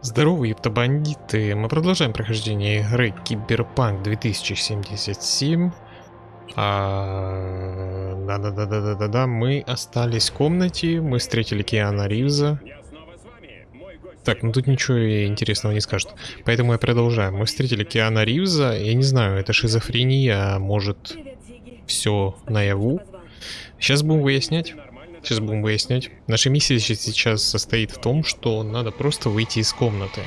Здорово, ептобандиты! Мы продолжаем прохождение игры Киберпанк 2077. А, Да-да-да-да-да-да, мы остались в комнате, мы встретили Киана Ривза. Так, ну тут ничего интересного не скажет. Поэтому я продолжаю. Мы встретили Киана Ривза, я не знаю, это шизофрения, а может все наяву. Сейчас будем выяснять. Сейчас будем выяснять. Наша миссия сейчас состоит в том, что надо просто выйти из комнаты.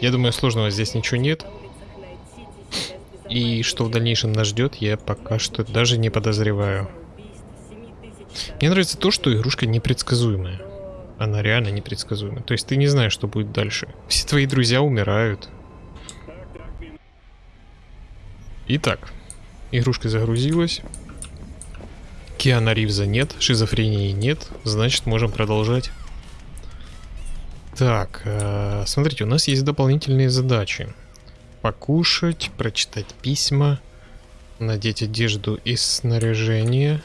Я думаю, сложного здесь ничего нет. И что в дальнейшем нас ждет, я пока что даже не подозреваю. Мне нравится то, что игрушка непредсказуемая. Она реально непредсказуемая. То есть ты не знаешь, что будет дальше. Все твои друзья умирают. Итак, игрушка загрузилась. Киана Ривза нет, шизофрении нет, значит можем продолжать. Так, э, смотрите, у нас есть дополнительные задачи. Покушать, прочитать письма, надеть одежду из снаряжения.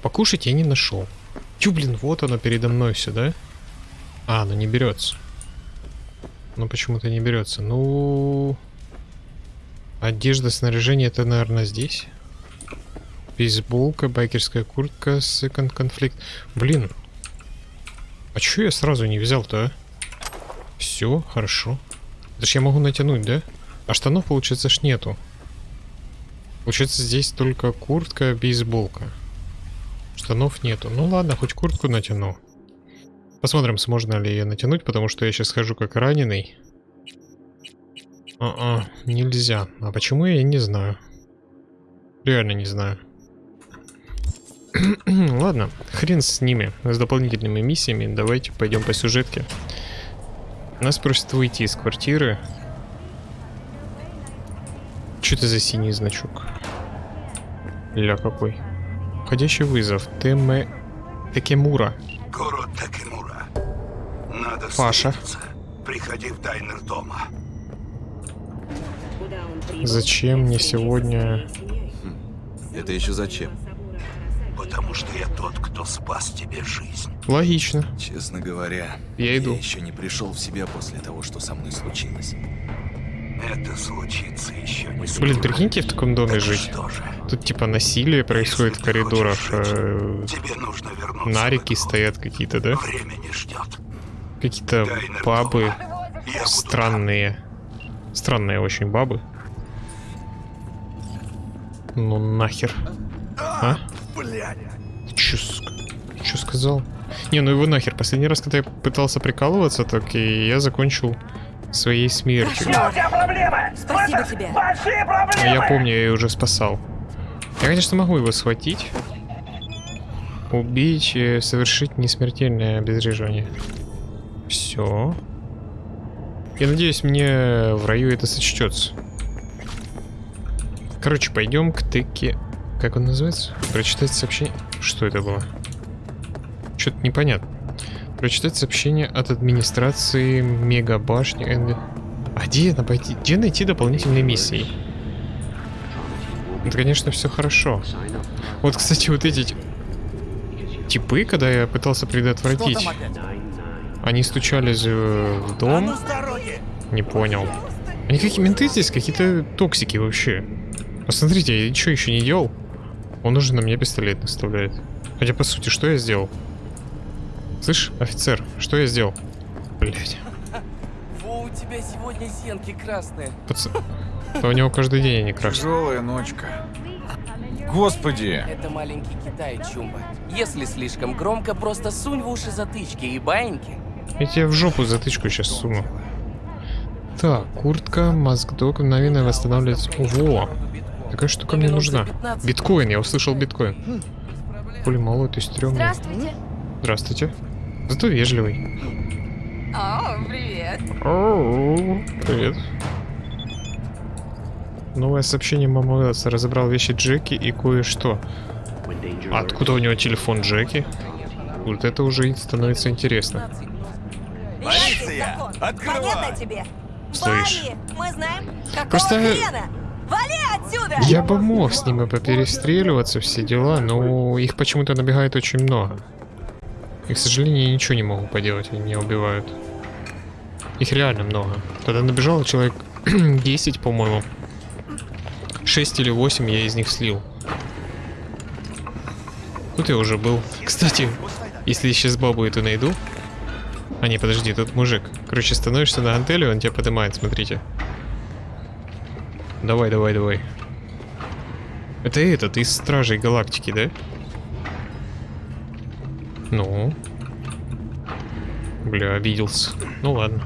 Покушать я не нашел. Тю, блин, вот оно передо мной все, да? А, оно не берется. Ну почему-то не берется. Ну, одежда, снаряжение, это, наверное, здесь. Бейсболка, байкерская куртка, секонд конфликт. Блин. А чё я сразу не взял-то, а? Все, хорошо. Это я могу натянуть, да? А штанов, получается, ж нету. Получается, здесь только куртка, бейсболка. Штанов нету. Ну ладно, хоть куртку натяну. Посмотрим, сможно ли ее натянуть, потому что я сейчас хожу как раненый. А-а, нельзя. А почему я не знаю. Реально не знаю. Ладно, хрен с ними, с дополнительными миссиями. Давайте пойдем по сюжетке. Нас просят выйти из квартиры. Что это за синий значок? Ля какой. Входящий вызов. Теме... Такемура. Город Такемура. Надо Паша. встретиться. Приходи в дайнер дома. Зачем мне сегодня... Это еще зачем? Потому что я тот, кто спас тебе жизнь. Логично. Честно говоря, Я иду. еще не пришел в себя после того, что со мной случилось. Это случится еще не Блин, прикиньте в таком доме Так жить. Что же, Тут типа насилие происходит в если ты коридорах. э, тебе нужно вернуться Нарики в стоят какие-то, да? Время не ждет. Какие-то бабы. Я буду странные. Странные очень бабы. Ну нахер. А? Чё, ск- чё сказал? Не, ну его нахер. Последний раз, когда я пытался прикалываться, так и я закончил своей смертью. Спасибо тебе. А я помню, я ее уже спасал. Я, конечно, могу его схватить. Убить, э, совершить несмертельное обезвреживание. Все. Я надеюсь, мне в раю это сочтется. Короче, пойдем к тыке. Как он называется? Прочитать сообщение. Что это было? Что-то непонятно. Прочитать сообщение от администрации Мегабашни. Энви- А где, это пойти? где найти дополнительные миссии? Это, конечно, все хорошо. Вот, кстати, вот эти типы, когда я пытался предотвратить, они стучались э, в дом. Не понял. Они какие менты здесь, какие-то токсики вообще. Посмотрите, я что еще не делал? Он уже на меня пистолет наставляет. Хотя, по сути, что я сделал? Слышь, офицер, что я сделал? Блять. Во, у тебя сегодня зенки красные. Пац... Да у него каждый день они крашены. Тяжелая ночка. Господи! Это маленький Китай, Чумба. Если слишком громко, просто сунь в уши затычки и баиньки. Я тебе в жопу затычку сейчас суну. Так, куртка, маскдог, мгновенно восстанавливается. Во! Такая штука мне нужна. Биткоин, я услышал биткоин. Хули малой, ты стрёмный. Здравствуйте. Здравствуйте. Зато вежливый. О, привет. Оу, Привет. Новое сообщение мама Уэллса. Разобрал вещи Джеки и кое-что. А Откуда у него телефон Джеки? Вот это уже становится интересно. Полиция! Понятно тебе? Слышь. Вали! Мы знаем, какого Просто- хрена? Вали отсюда! Я бы мог с ними поперестреливаться, все дела, но их почему-то набегает очень много. И, к сожалению, я ничего не могу поделать, они меня убивают. Их реально много. Когда набежало человек 10, по-моему. 6 или 8 я из них слил. Тут я уже был. Кстати, если сейчас бабу эту найду... А не, подожди, тут мужик. Короче, становишься на антеле, он тебя поднимает, смотрите. Давай, давай, давай. Это этот, из Стражей Галактики, да? Ну. Бля, обиделся. Ну ладно.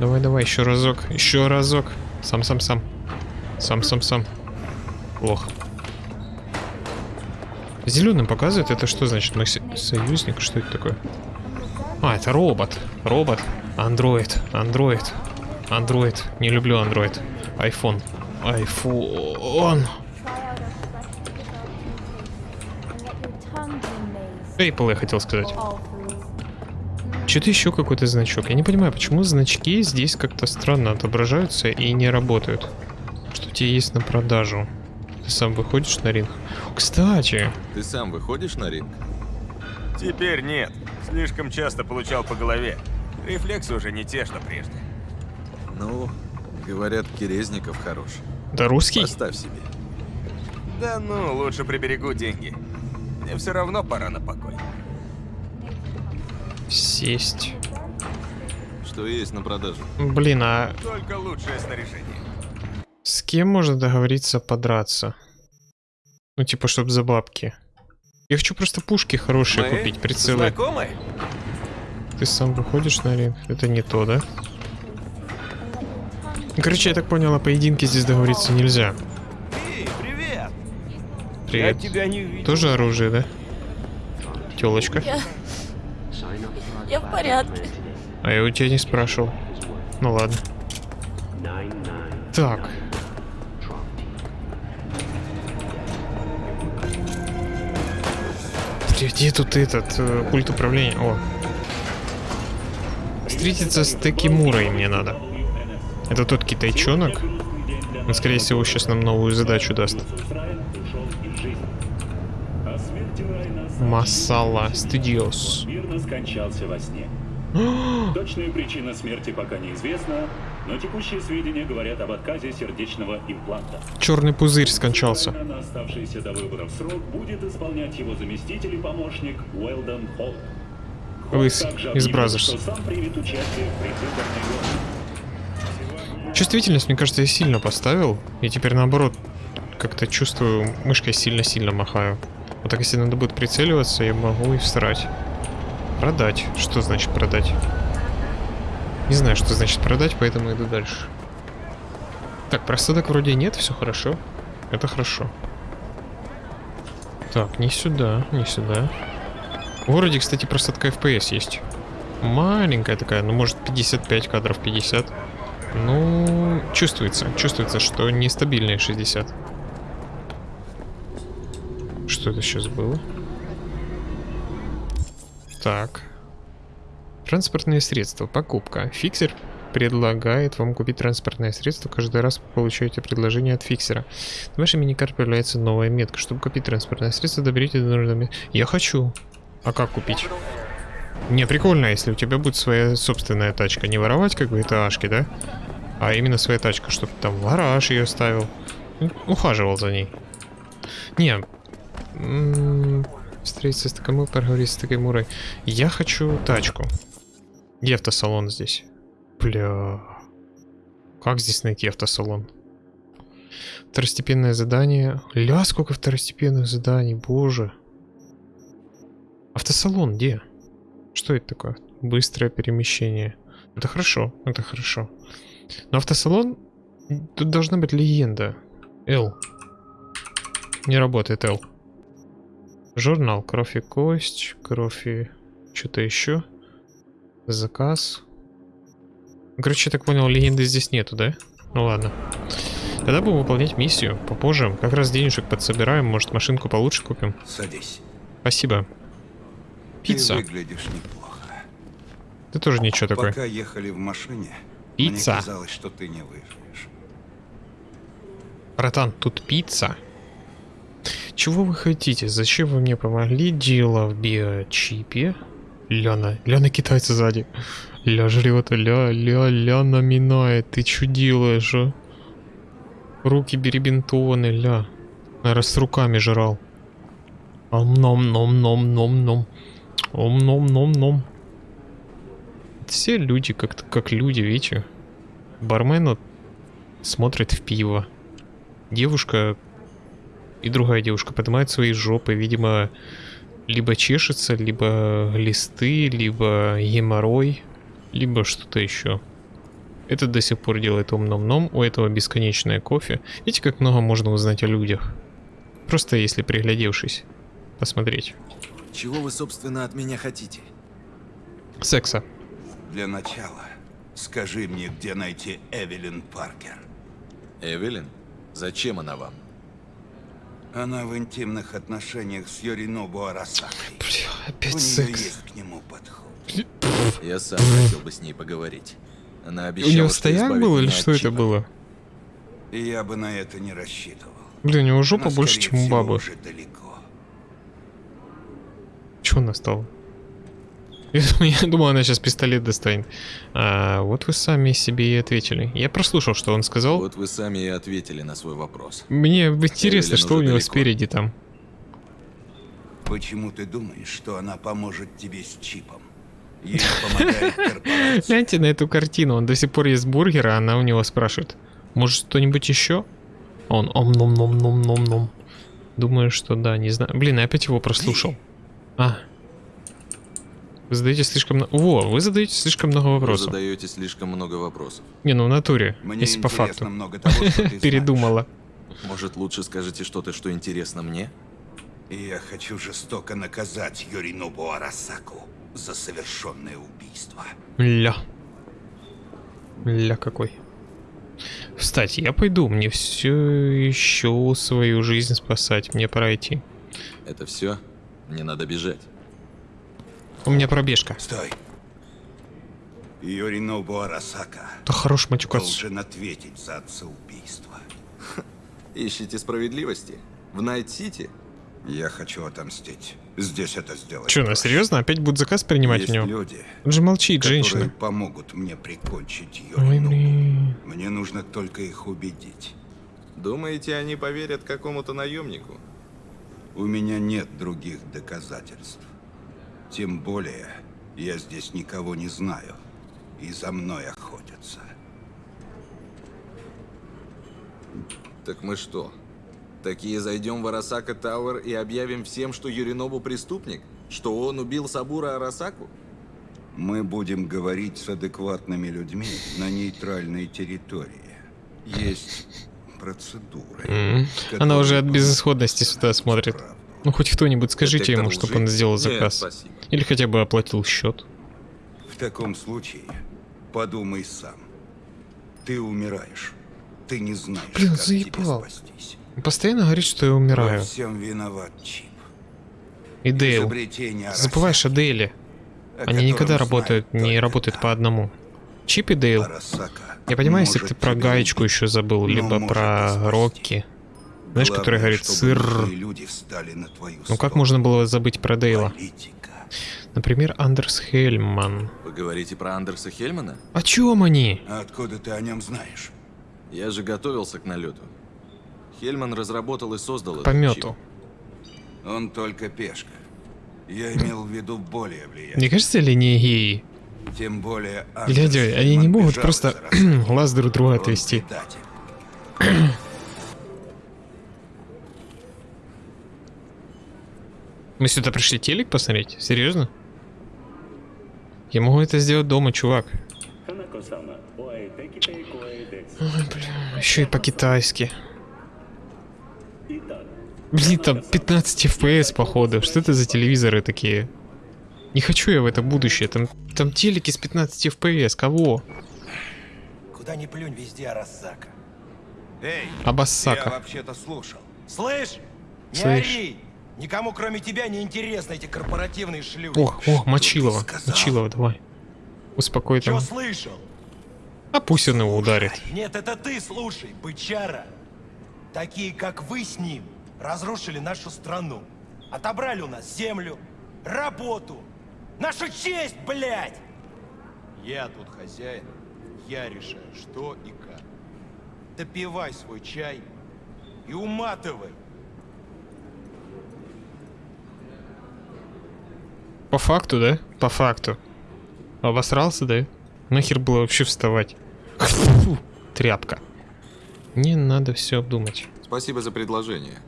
Давай, давай, еще разок. Еще разок. Сам, сам, сам. Сам, сам, сам. Плохо. Зеленым показывает, это что значит? Со- союзник? Что это такое? А, это робот. Робот. Андроид. Андроид. Андроид. Не люблю андроид. Айфон. Айфон. Apple я хотел сказать. Что-то еще какой-то значок. Я не понимаю, почему значки здесь как-то странно отображаются и не работают. Что у тебя есть на продажу? Ты сам выходишь на ринг? Кстати, Ты сам выходишь на ринг? Теперь нет. Слишком часто получал по голове. Рефлексы уже не те, что прежде. Ну, говорят, Керезников хорош. да русский? Поставь себе. Да ну, лучше приберегу деньги. Мне все равно пора на покой. Сесть. Что есть на продажу? Блин, а Только лучшее снаряжение. с кем можно договориться подраться? Ну, типа, чтоб за бабки. Я хочу просто пушки хорошие Мы купить, прицелы. Знакомы? Ты сам выходишь на ринг? Это не то, да? Ну, Короче, я так понял, о поединке здесь договориться нельзя. Эй, привет! Привет. тебя не видел. Тоже оружие, да? Телочка. Я... Я в порядке. А я у тебя не спрашивал. Ну ладно. Так. Где, где тут этот э, пульт управления? О. Встретиться с Текимурой мне надо. Это тот китайчонок. Он, скорее всего, сейчас нам новую задачу даст. Масала Studios. мирно скончался во сне. Точная причина смерти пока неизвестна, но текущие сведения говорят об отказе сердечного импланта. Черный пузырь скончался. На оставшийся до выборов срок будет исполнять его заместитель и помощник Уэлдон Холл. Также из Бразерс. сам примет участие в предвыборной гонке. Чувствительность, мне кажется, я сильно поставил. И теперь наоборот, как-то чувствую, мышкой сильно-сильно махаю. Вот так, если надо будет прицеливаться, я могу и всрать. Продать. Что значит продать? Не знаю, что значит продать, поэтому иду дальше. Так, просадок вроде нет, все хорошо. Это хорошо. Так, не сюда, не сюда. В городе, кстати, просадка FPS есть. Маленькая такая, ну может 55 кадров, 50. Ну, чувствуется, чувствуется, что нестабильные 60. Что это сейчас было? Так. Транспортные средства. Покупка. Фиксер предлагает вам купить транспортное средство. Каждый раз вы получаете предложение от фиксера. В вашей миникарте появляется новая метка. Чтобы купить транспортное средство, доберите до нужного. Я хочу. А как купить? Не, прикольно, если у тебя будет своя собственная тачка. Не воровать как бы это ашки, да? А именно своя тачка, чтобы там в гараж ее ставил. Ухаживал за ней. Не. Встретиться с Такамой, поговорить с Такамурой. Я хочу тачку. Где автосалон здесь? Бля. Как здесь найти автосалон? Второстепенное задание. Ля, сколько второстепенных заданий, боже. Автосалон где? Что это такое? Быстрое перемещение. Это хорошо, это хорошо. Но автосалон... Тут должна быть легенда. Л. Не работает Л. Журнал. Кровь и кость. Кровь и... Что-то еще. Заказ. Короче, я так понял, легенды здесь нету, да? Ну ладно. Тогда будем выполнять миссию попозже. Как раз денежек подсобираем, может машинку получше купим. Садись. Спасибо. Пицца. Ты выглядишь неплохо. Ты тоже ничего такой. Пока ехали в машине, Пицца. мне казалось, что ты не выживешь. Братан, тут пицца. Чего вы хотите? Зачем вы мне помогли? Дело в биочипе. Ляна. Ляна китайца сзади. Ля жрет, ля, ля, ля наминает. Ты что делаешь, а? Руки беребинтованы, ля. Наверное, с руками жрал. Ом-ном-ном-ном-ном-ном. Ом-ном-ном-ном. Все люди как-то как люди, видите? Бармен вот смотрит в пиво. Девушка и другая девушка поднимает свои жопы, видимо, либо чешется, либо листы, либо геморрой, либо что-то еще. Этот до сих пор делает ом-ном-ном, у этого бесконечное кофе. Видите, как много можно узнать о людях? Просто если приглядевшись, посмотреть. Чего вы, собственно, от меня хотите? Секса. Для начала, скажи мне, где найти Эвелин Паркер. Эвелин? Зачем она вам? Она в интимных отношениях с Йоринобу Арасакой. Бля, У опять нее секс. есть к нему подход. Я сам хотел бы с ней поговорить. Она У обещала, него что стояк был или что это было? Я бы на это не рассчитывал. Блин, у него жопа Она, больше, чем у бабы. уже далеко. Чего она стала? Я думал, она сейчас пистолет достанет. А, вот вы сами себе и ответили. Я прослушал, что он сказал. Вот вы сами и ответили на свой вопрос. Мне интересно, что у него далеко. спереди там. Почему ты думаешь, что она поможет тебе с чипом? Гляньте на эту картину. Он до сих пор ест бургер, а она у него спрашивает. Может, что-нибудь еще? Он ом ном ном ном ном ном. Думаю, что да, не знаю. Блин, я опять его прослушал. А. Вы задаете слишком много... Во, вы задаете слишком много Вы вопросов. задаете слишком много вопросов. Не, ну в натуре, Мне если по интересно факту. много того, что ты знаешь. Передумала. Может, лучше скажете что-то, что интересно мне? И я хочу жестоко наказать Йоринобу Арасаку за совершенное убийство. Ля. Ля какой. Кстати, я пойду, мне все еще свою жизнь спасать, мне пора идти. Это все? Мне надо бежать. У меня пробежка. Стой. Йоринобу Арасака Да хорош матюкаться. должен ответить за отца-убийство. Ищите справедливости? В Найт-Сити? Я хочу отомстить. Здесь это сделать. Че, проще. серьезно? Опять будет заказ принимать Есть у него? люди, Он же молчит, женщина. помогут мне прикончить Ой, блин. Мне нужно только их убедить. Думаете, они поверят какому-то наемнику? У меня нет других доказательств. Тем более, я здесь никого не знаю. И за мной охотятся. Так мы что? Такие зайдем в Арасака Тауэр и объявим всем, что Юринобу преступник? Что он убил Сабура Арасаку? Мы будем говорить с адекватными людьми на нейтральной территории. Есть процедуры. М. которые Она уже от безысходности сюда смотрит. Ну хоть кто-нибудь скажите ему, чтобы он сделал Нет, заказ. спасибо. Или хотя бы оплатил счет. В таком случае подумай сам. Ты умираешь. Ты не знаешь, Блин, как заебал. тебе спастись. Постоянно говорит, что я умираю. Во всем виноват Чип. И Дейл. Забываешь о Дейле. о Они никогда работают, не работают та. по одному. Чип и Дейл. Арасака Я понимаю, если ты про гаечку еще забыл, либо про. Рокки. Знаешь, который Главное, говорит чтобы сыр. Ну как можно было забыть про Дейла? Политика. Например, Андерс Хельман. Вы говорите про Андерса Хельмана? О чем они? А откуда ты о нем знаешь? Я же готовился к налету. Хельман разработал и создал К помету. чип. Он только пешка. Я имел в виду более Не влиятельный. кажется ли они геи? Тем более Андерс они не могут просто глаз друг друга отвести. Мы сюда пришли телек посмотреть? Серьезно? Я могу это сделать дома, чувак. Ой, бля, еще и по-китайски. Блин, там 15 FPS, походу. Что это за телевизоры такие? Не хочу я в это будущее. Там, там телеки с 15 FPS. Кого? Куда ни плюнь, везде Арасака. Эй, я Абассака. вообще-то слушал. Слышь? Не Слышь. ори! Никому, кроме тебя, не интересны эти корпоративные шлюхи. Ох, ох, Мочилова. Мочилова, давай. Успокой Чё там. слышал? А пусть он его ударит. Нет, это ты слушай, бычара. Такие, как вы с ним, разрушили нашу страну. Отобрали у нас землю, работу, нашу честь, блядь! Я тут хозяин, я решаю, что и как. Допивай свой чай и уматывай. По факту, да? По факту. Обосрался, да? Нахер было вообще вставать? Фу, тряпка. Не надо все обдумать. Спасибо за предложение.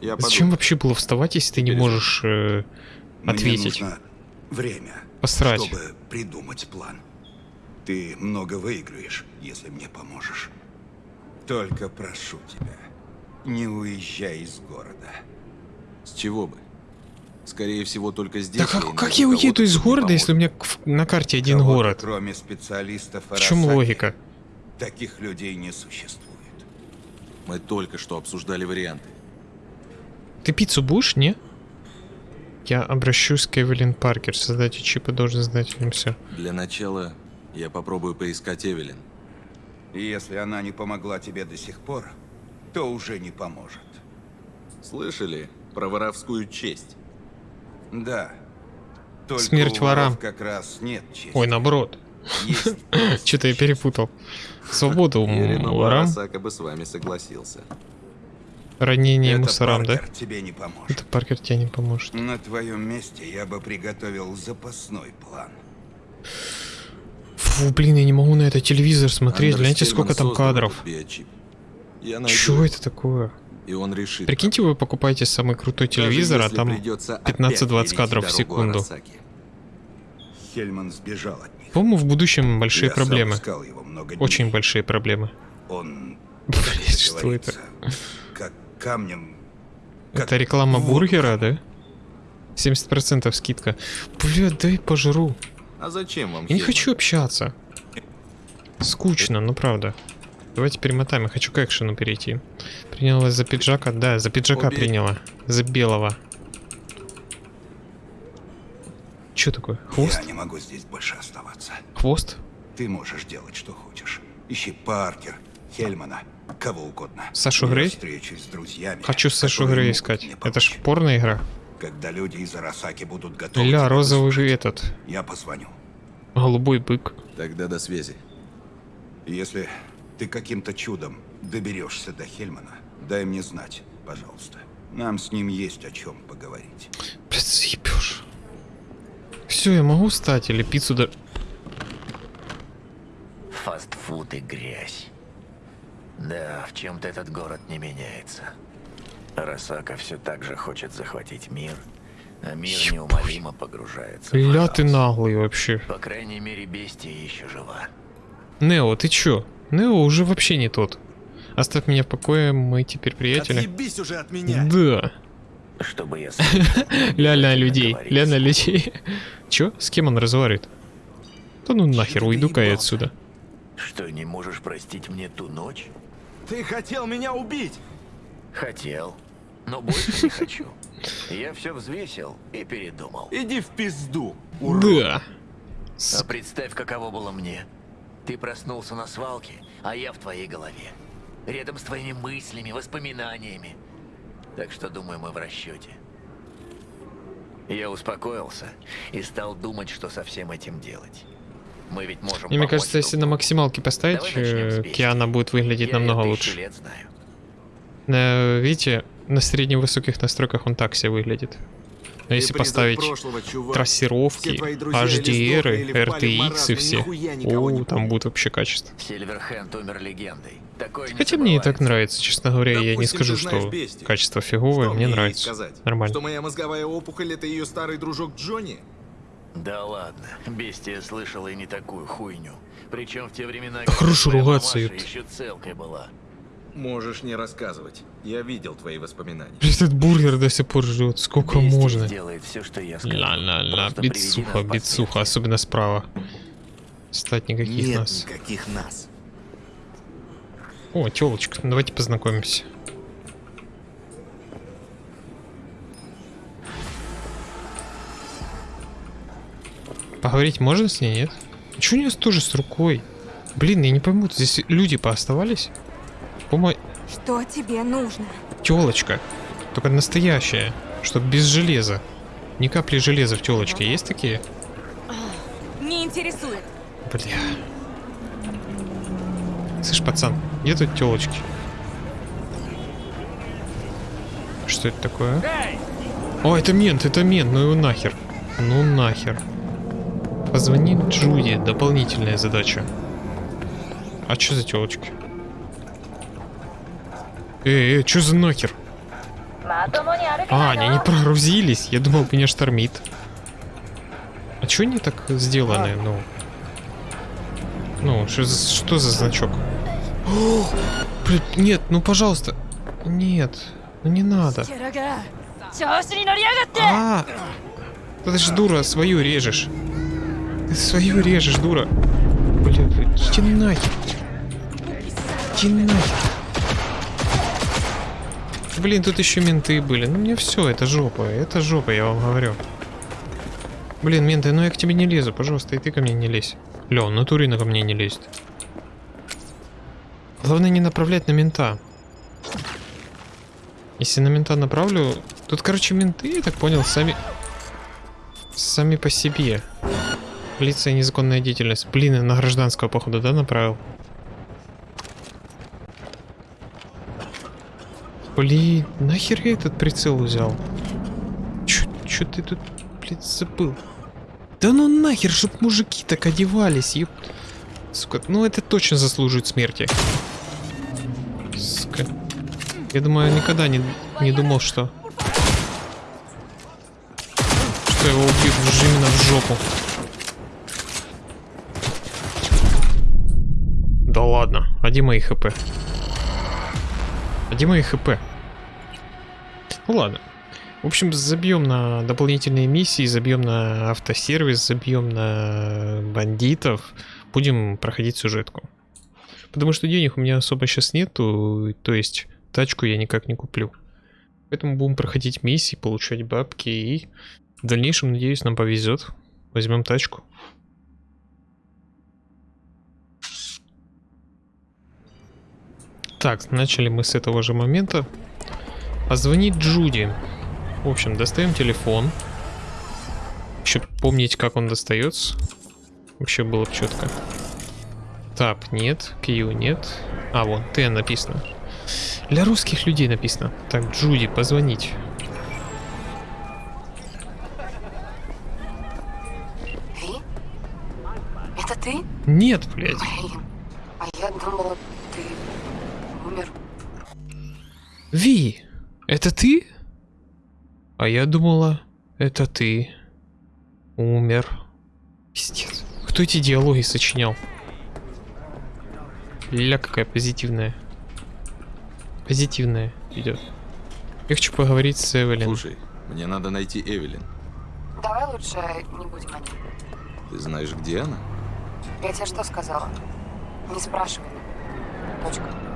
Я Зачем подумаю. вообще было вставать, если ты не Переживай. можешь э, Мне ответить? нужно время, Посрать. чтобы придумать план. Ты много выиграешь, если мне поможешь. Только прошу тебя, не уезжай из города. С чего бы? Скорее всего, только здесь. Да как, как я уеду из мне города, если у меня на карте один город? Кроме специалистов В чем логика? Таких людей не существует. Мы только что обсуждали варианты. Ты пиццу будешь, не? Я обращусь к Эвелин Паркер, создатель чипа должен знать им все. Для начала я попробую поискать Эвелин. И если она не помогла тебе до сих пор, то уже не поможет. Слышали про воровскую честь? Да. Только Смерть ворам. как раз нет чести. Ой, наоборот. Есть Что-то я перепутал. Свободу ворам, бы с вами согласился. Ранение Это мусорам, да? Паркер тебе не поможет. Это Паркер тебе не поможет. На твоем месте я бы приготовил запасной план. Фу, блин, я не могу на это телевизор смотреть. Гляньте, сколько там кадров. этот биочип. Я найду Чё его, это такое? И он решит. Прикиньте, вы покупаете самый крутой телевизор, а там придется опять 15-20 перейти кадров в секунду. Арасаки. Хельман сбежал от них. По-моему, в будущем большие Я проблемы. Очень большие проблемы. Он, Блять, что это? Говорится, как камнем... Это реклама воду бургера, да? 70% скидка. Бля, дай пожру. А зачем вам Я не хочу общаться. Скучно, ну правда. Давайте перемотаем, я хочу к экшену перейти. Принялась за пиджака? Да, за пиджака Обе- приняла. За белого. Чё такое? Хвост? Я не могу здесь больше оставаться. Хвост? Ты можешь делать, что хочешь. Ищи Паркер, Хельмана, кого угодно. Сашу Грей? с друзьями. Хочу Сашу Грей искать. Это ж порная игра. Когда люди из Арасаки будут готовы Ля, розовый выслушать, этот. Я позвоню. Голубой бык. Тогда до связи. Если ты каким-то чудом доберешься до Хельмана, дай мне знать, пожалуйста. Нам с ним есть о чем поговорить. Блядь. Все, я могу встать или пиццу да... Фастфуд и грязь. Да, в чем-то этот город не меняется. Росака все так же хочет захватить мир, а мир Ебать. неумолимо погружается в Ля, ты наглый вообще. По крайней мере, бестия еще жива. Нео, ты чё? Нео уже вообще не тот. Оставь меня в покое, мы теперь приятели. Отъебись уже от меня! Да. Чтобы я Ля на людей. Ля на людей. Чё? С кем он разговаривает? Да ну нахер, уйду-ка я отсюда. Что, не можешь простить мне ту ночь? Ты хотел меня убить! Хотел, но больше не хочу. Я все взвесил и передумал. Иди в пизду! Да. А представь, каково было мне. Ты проснулся на свалке, а я в твоей голове. Рядом с твоими мыслями, воспоминаниями. Так что, думаю, мы в расчете. Я успокоился и стал думать, что со всем этим делать. Мы ведь можем И мне кажется, если на максималке поставить, э. Киана будет выглядеть Я намного лучше. лет знаю. Э, Видите, на средневысоких настройках он так себе выглядит. Но если поставить трассировки, HDR, RTX и все, о, там будет вообще качество. Хотя мне и так нравится, честно говоря, я не Допустим, скажу, знаешь что Бестию. качество фиговое, Что мне нравится. сказать? Нормально. Что моя мозговая опухоль это ее старый дружок Джонни? Да ладно, бестия слышала и не такую хуйню. Причем в те времена, Да хорош твоя ругаться, мамаша еще целкой была. Можешь не рассказывать. Я видел твои воспоминания. Блин, Этот бургер до сих пор ждет, сколько Бестия можно. сделает все, что я скажу. Ла-ла-ла, Просто приведи бицуха, бицуха, особенно справа. Стать никаких Нет нас. никаких нас. О, телочка, давайте познакомимся. Поговорить можно с ней, нет? Че у нее тоже с рукой? Блин, я не пойму, здесь люди пооставались? По-моему... Что тебе нужно? Телочка. Только настоящая. Чтоб без железа. Ни капли железа в телочке. Есть такие? Не интересует. Бля. Слышь, пацан, где тут телочки? Что это такое? О, это мент, это мент, ну его нахер. Ну нахер. Позвони Джуди, дополнительная задача. А что за телочки? Эй, эй, что за нахер? А, они не прогрузились. Я думал, меня штормит. А чё они так сделаны, ну? Ну, что за, что за значок? О, блин, нет, ну пожалуйста. Нет, ну не надо. А, ты же дура, свою режешь. Ты свою режешь, дура. Блин, иди нахер. Иди нахер. Блин, тут еще менты были. Ну мне все, это жопа. Это жопа, я вам говорю. Блин, менты, ну я к тебе не лезу, пожалуйста, и ты ко мне не лезь. Лен, натурина ко мне не лезет. Главное не направлять на мента. Если на мента направлю... Тут, короче, менты, я так понял, сами... Сами по себе. Полиция незаконная деятельность. Блин, на гражданского, походу, да, направил? Блин, нахер я этот прицел взял? Чё, ты тут, блин, забыл? Да ну нахер, чтоб мужики так одевались, ёп. Сука, ну это точно заслуживает смерти. Сука. Я думаю, никогда не, не думал, что... Что его убьют именно в жопу. Да ладно, а где мои хп? А где мои хп? Ну ладно. В общем, забьем на дополнительные миссии, забьем на автосервис, забьем на бандитов. Будем проходить сюжетку. Потому что денег у меня особо сейчас нету, то есть тачку я никак не куплю. Поэтому будем проходить миссии, получать бабки и в дальнейшем, надеюсь, нам повезет. Возьмем тачку. Так, начали мы с этого же момента. Позвонить Джуди. В общем, достаем телефон. Еще помнить, как он достается. Вообще было бы четко. Тап нет, Q нет. А, вон, Т написано. Для русских людей написано. Так, Джуди, позвонить. Ви? Это ты? Нет, блядь. Блин. А я думала, ты умер. Ви, это ты? А я думала, это ты умер. Пиздец. Кто эти диалоги сочинял? Ля какая позитивная. Позитивная идет. Я хочу поговорить с Эвелин. Слушай, мне надо найти Эвелин. Давай лучше не будем о ней. Ты знаешь, где она? Я тебе что сказала? Не спрашивай. Точка.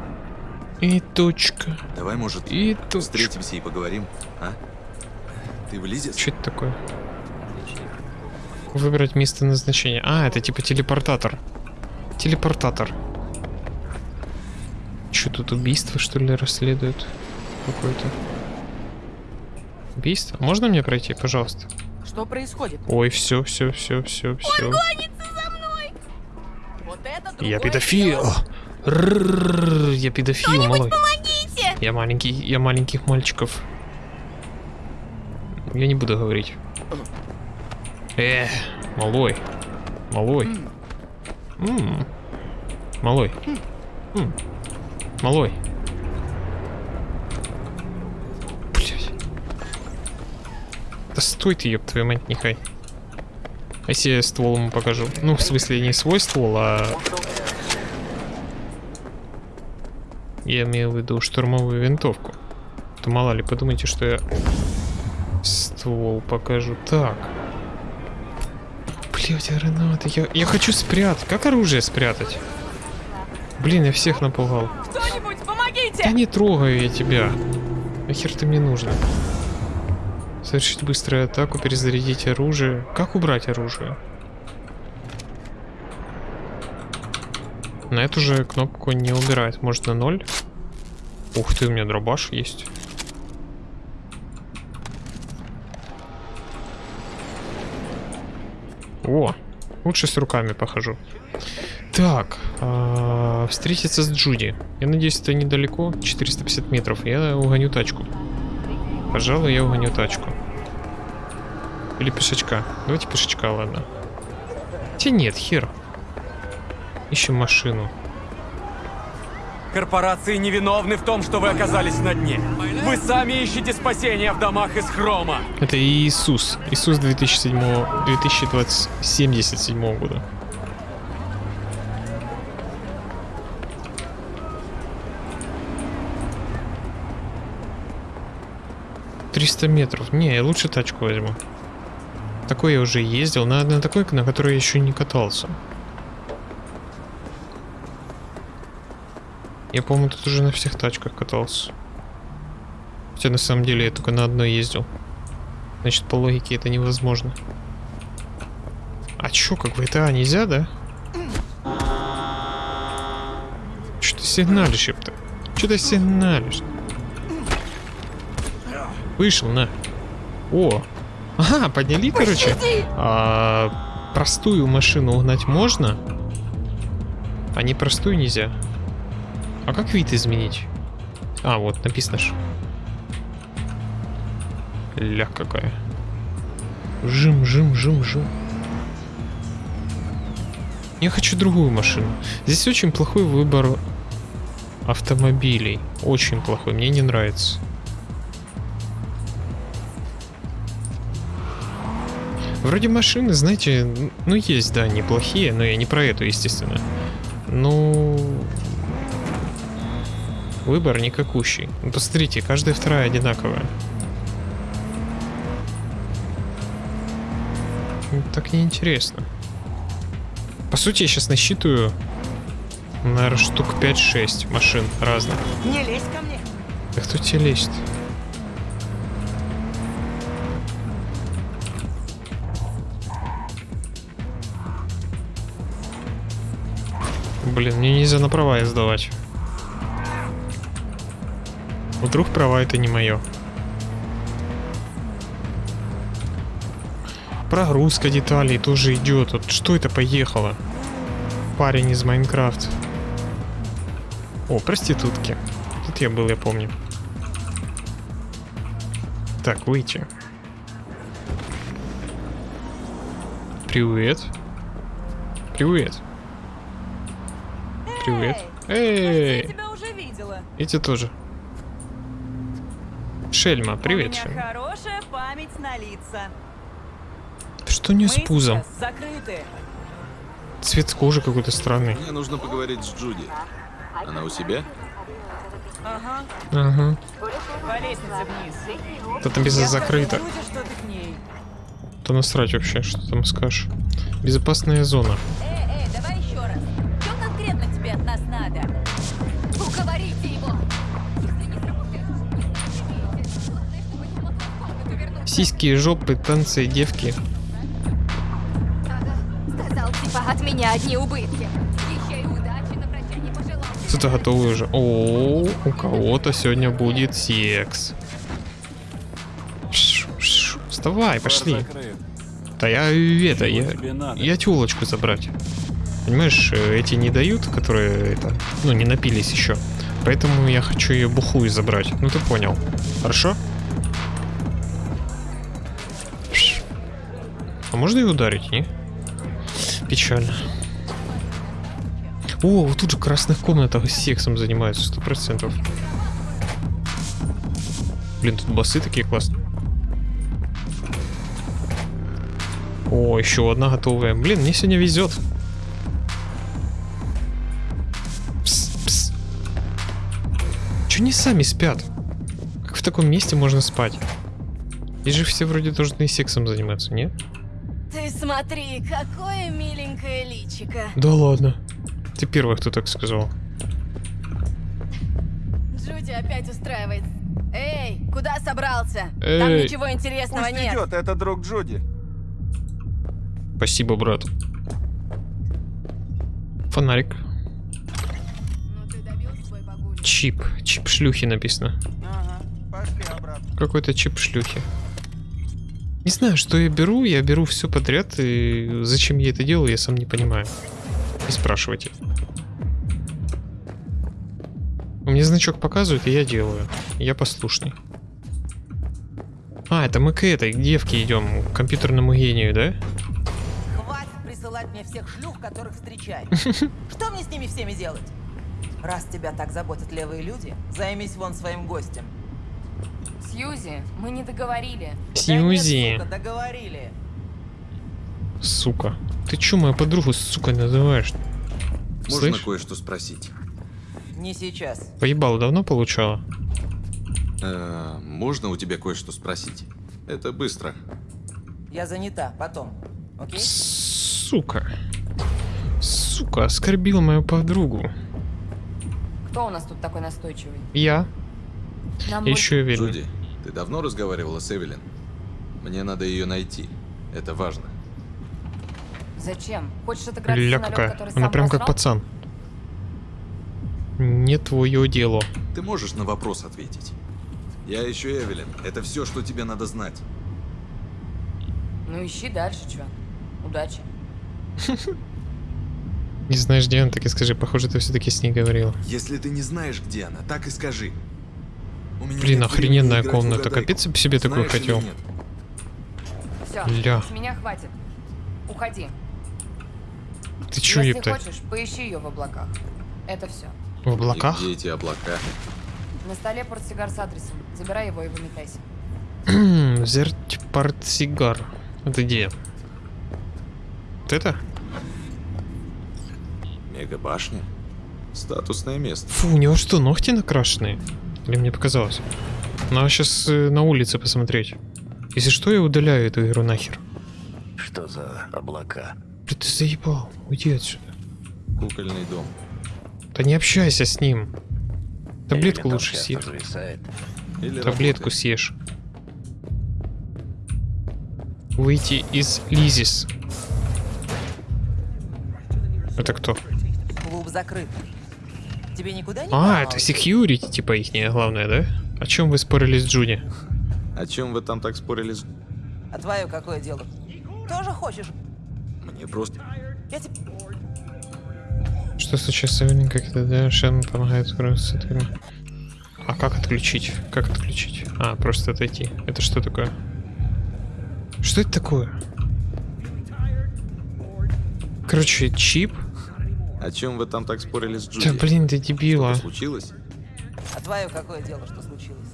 И точка. Давай, может, И точка. встретимся и поговорим, а? Ты влезешь? Что это такое? Выбрать место назначения. А, это типа телепортатор. Телепортатор. Что тут убийство, что ли, расследуют? Какое-то. Убийство? Можно мне пройти, пожалуйста? Что происходит? Ой, все, все, все, все, все. Вот это Я педофил. дело. Я педофил, малой. Помогите! Я маленький, я маленьких мальчиков. Я не буду говорить. Э, малой. Малой. Малой. Малой. Да стой ты, ёб твою мать, нехай. Если я ствол ему покажу? Ну, в смысле, не свой ствол, а... Я имею в виду штурмовую винтовку. То мало ли, подумайте, что я ствол покажу. Так. Блять, гранаты. Я, я хочу спрятать. Как оружие спрятать? Блин, я всех напугал. Кто-нибудь, помогите! Да не трогаю я тебя. Нахер ты мне нужно? Совершить быструю атаку, перезарядить оружие. Как убрать оружие? На эту же кнопку не убирает. Может на ноль? Ух ты, у меня дробаш есть. О, лучше с руками похожу. Так, а, встретиться с Джуди. Я надеюсь, это недалеко, 450 метров. Я угоню тачку. Пожалуй, я угоню тачку. Или пешечка. Давайте пешечка, ладно. Хотя нет, хер. Ищем машину. Корпорации невиновны в том, что вы оказались на дне. Вы сами ищете спасения в домах из хрома. Это Иисус. Иисус 2007, 2077 года. Триста метров. Не, я лучше тачку возьму. Такой я уже ездил, на, на такой, на которой я еще не катался. Я, по-моему, тут уже на всех тачках катался. Хотя на самом деле я только на одной ездил. Значит, по логике это невозможно. А чё, как в GTA нельзя, да? Чё ты сигналишь, ёпта? Чё ты сигналишь? Вышел, на. О! Ага, подняли, короче. А, простую машину угнать можно? А не простую нельзя. А как вид изменить? А, вот, написано ж. Ля какая. Жим, жим, жим, жим. Я хочу другую машину. Здесь очень плохой выбор автомобилей. Очень плохой, мне не нравится. Вроде машины, знаете, ну есть, да, неплохие, но я не про эту, естественно. Ну, выбор никакущий. Ну, посмотрите, каждая вторая одинаковая. Так неинтересно. По сути, я сейчас насчитываю, наверное, штук 5-6 машин разных. Не лезь ко мне. Да кто тебе лезет? Блин, мне нельзя на права сдавать. Вдруг права это не мое. Прогрузка деталей тоже идет. Вот что это поехало? Парень из Майнкрафт. О, проститутки. Тут я был, я помню. Так, выйти. Привет. Привет. Привет. Эй! Я тебя уже видела. Эти тоже. Шельма, привет, У меня Шельма. хорошая память на лица. Что не с пузом? закрыты. Цвет кожи какой-то странный. Мне нужно поговорить с Джуди. Она у себя? Ага. Ага. По лестнице вниз. Написано Я скажу закрыто. Люде, что ты к ней. То насрать вообще, что там скажешь. Безопасная зона. Эй, Сиськи, жопы, танцы, девки. Сказал, типа, от меня одни убытки. Кто-то готовый уже. О, у кого-то сегодня будет секс. Вставай, пошли. Да я это, я, я тёлочку забрать. Понимаешь, э, эти не дают, которые это, ну, не напились еще. Поэтому я хочу ее бухую забрать. Ну ты понял. Хорошо? Можно ее ударить, не? Печально. О, вот тут же в красных комнатах сексом занимаются, сто процентов. Блин, тут басы такие классные. О, еще одна готовая. Блин, мне сегодня везет. Пс, пс. Че не сами спят? Как в таком месте можно спать? Здесь же все вроде должны сексом заниматься, нет? Ты смотри, какое миленькое личико. Да ладно. Ты первый, кто так сказал. Джуди опять устраивает. Эй, куда собрался? Там Эй. ничего интересного Пусть нет. идет, это друг Джуди. Спасибо, брат. Фонарик. чип. Чип шлюхи написано. Какой-то чип шлюхи. Не знаю, что я беру. Я беру все подряд. И зачем я это делаю, я сам не понимаю. Не спрашивайте. Меня значок показывает, и я делаю. Я послушный. А, это мы к этой к девке идем, к компьютерному гению, да? Хватит присылать мне всех шлюх, которых встречаешь. Что мне с ними всеми делать? Раз тебя так заботят левые люди, займись вон своим гостем. Сьюзи, мы не договорили. Сьюзи. Да нет, сука, договорили. Сука. Ты чё мою подругу сукой называешь? Можно кое-что спросить? Не сейчас. Поебал давно получала? Э, можно у тебя кое-что спросить? Это быстро. Я занята, потом. Окей? Сука. Сука, оскорбила мою подругу. Кто у нас тут такой настойчивый? Я. Нам Еще и. Джуди, ты давно разговаривала с Эвелин? Мне надо ее найти. Это важно. Зачем? Хочешь отыграть Ля какая. который Она прям как пацан. Не твое дело. Ты можешь на вопрос ответить? Я ищу Эвелин. Это все, что тебе надо знать. Ну ищи дальше, чё. Удачи. Не знаешь, где она, так и скажи. Похоже, ты все-таки с ней говорила. Если ты не знаешь, где она, так и скажи. У меня Блин, охрененная комната. Капец, я бы себе такую Знаешь хотел. Все, Ля. с меня хватит. Уходи. Ты чё, Если епта? хочешь, поищи ее в облаках. Это все. В облаках? И где эти облака? На столе портсигар с адресом. Забирай его и выметайся. Взять портсигар. Это где? Вот это? Мегабашня? Статусное место. Фу, у него что, ногти накрашенные? Или мне показалось? Надо сейчас на улице посмотреть. Если что, я удаляю эту игру нахер. Что за облака? Блин, ты заебал. Уйди отсюда. Кукольный дом. Да не общайся с ним. Таблетку там лучше съешь. Или Таблетку работает. съешь. Выйти из Лизис. Это кто? Клуб закрыт. Тебе никуда не А, это security, типа ихняя главное, да? О чем вы спорили с Джуди? О чем вы там так спорили? с- А твое какое дело? Тоже хочешь? Мне просто... Я тебе... Что случилось с как это, да, Шен помогает скрыться от фильма. А как отключить? Как отключить? А, просто отойти. Это что такое? Что это такое? Короче, чип. О чем вы там так спорили с Джуди? Да блин, ты дебила. Что-то случилось? А твое какое дело, что случилось?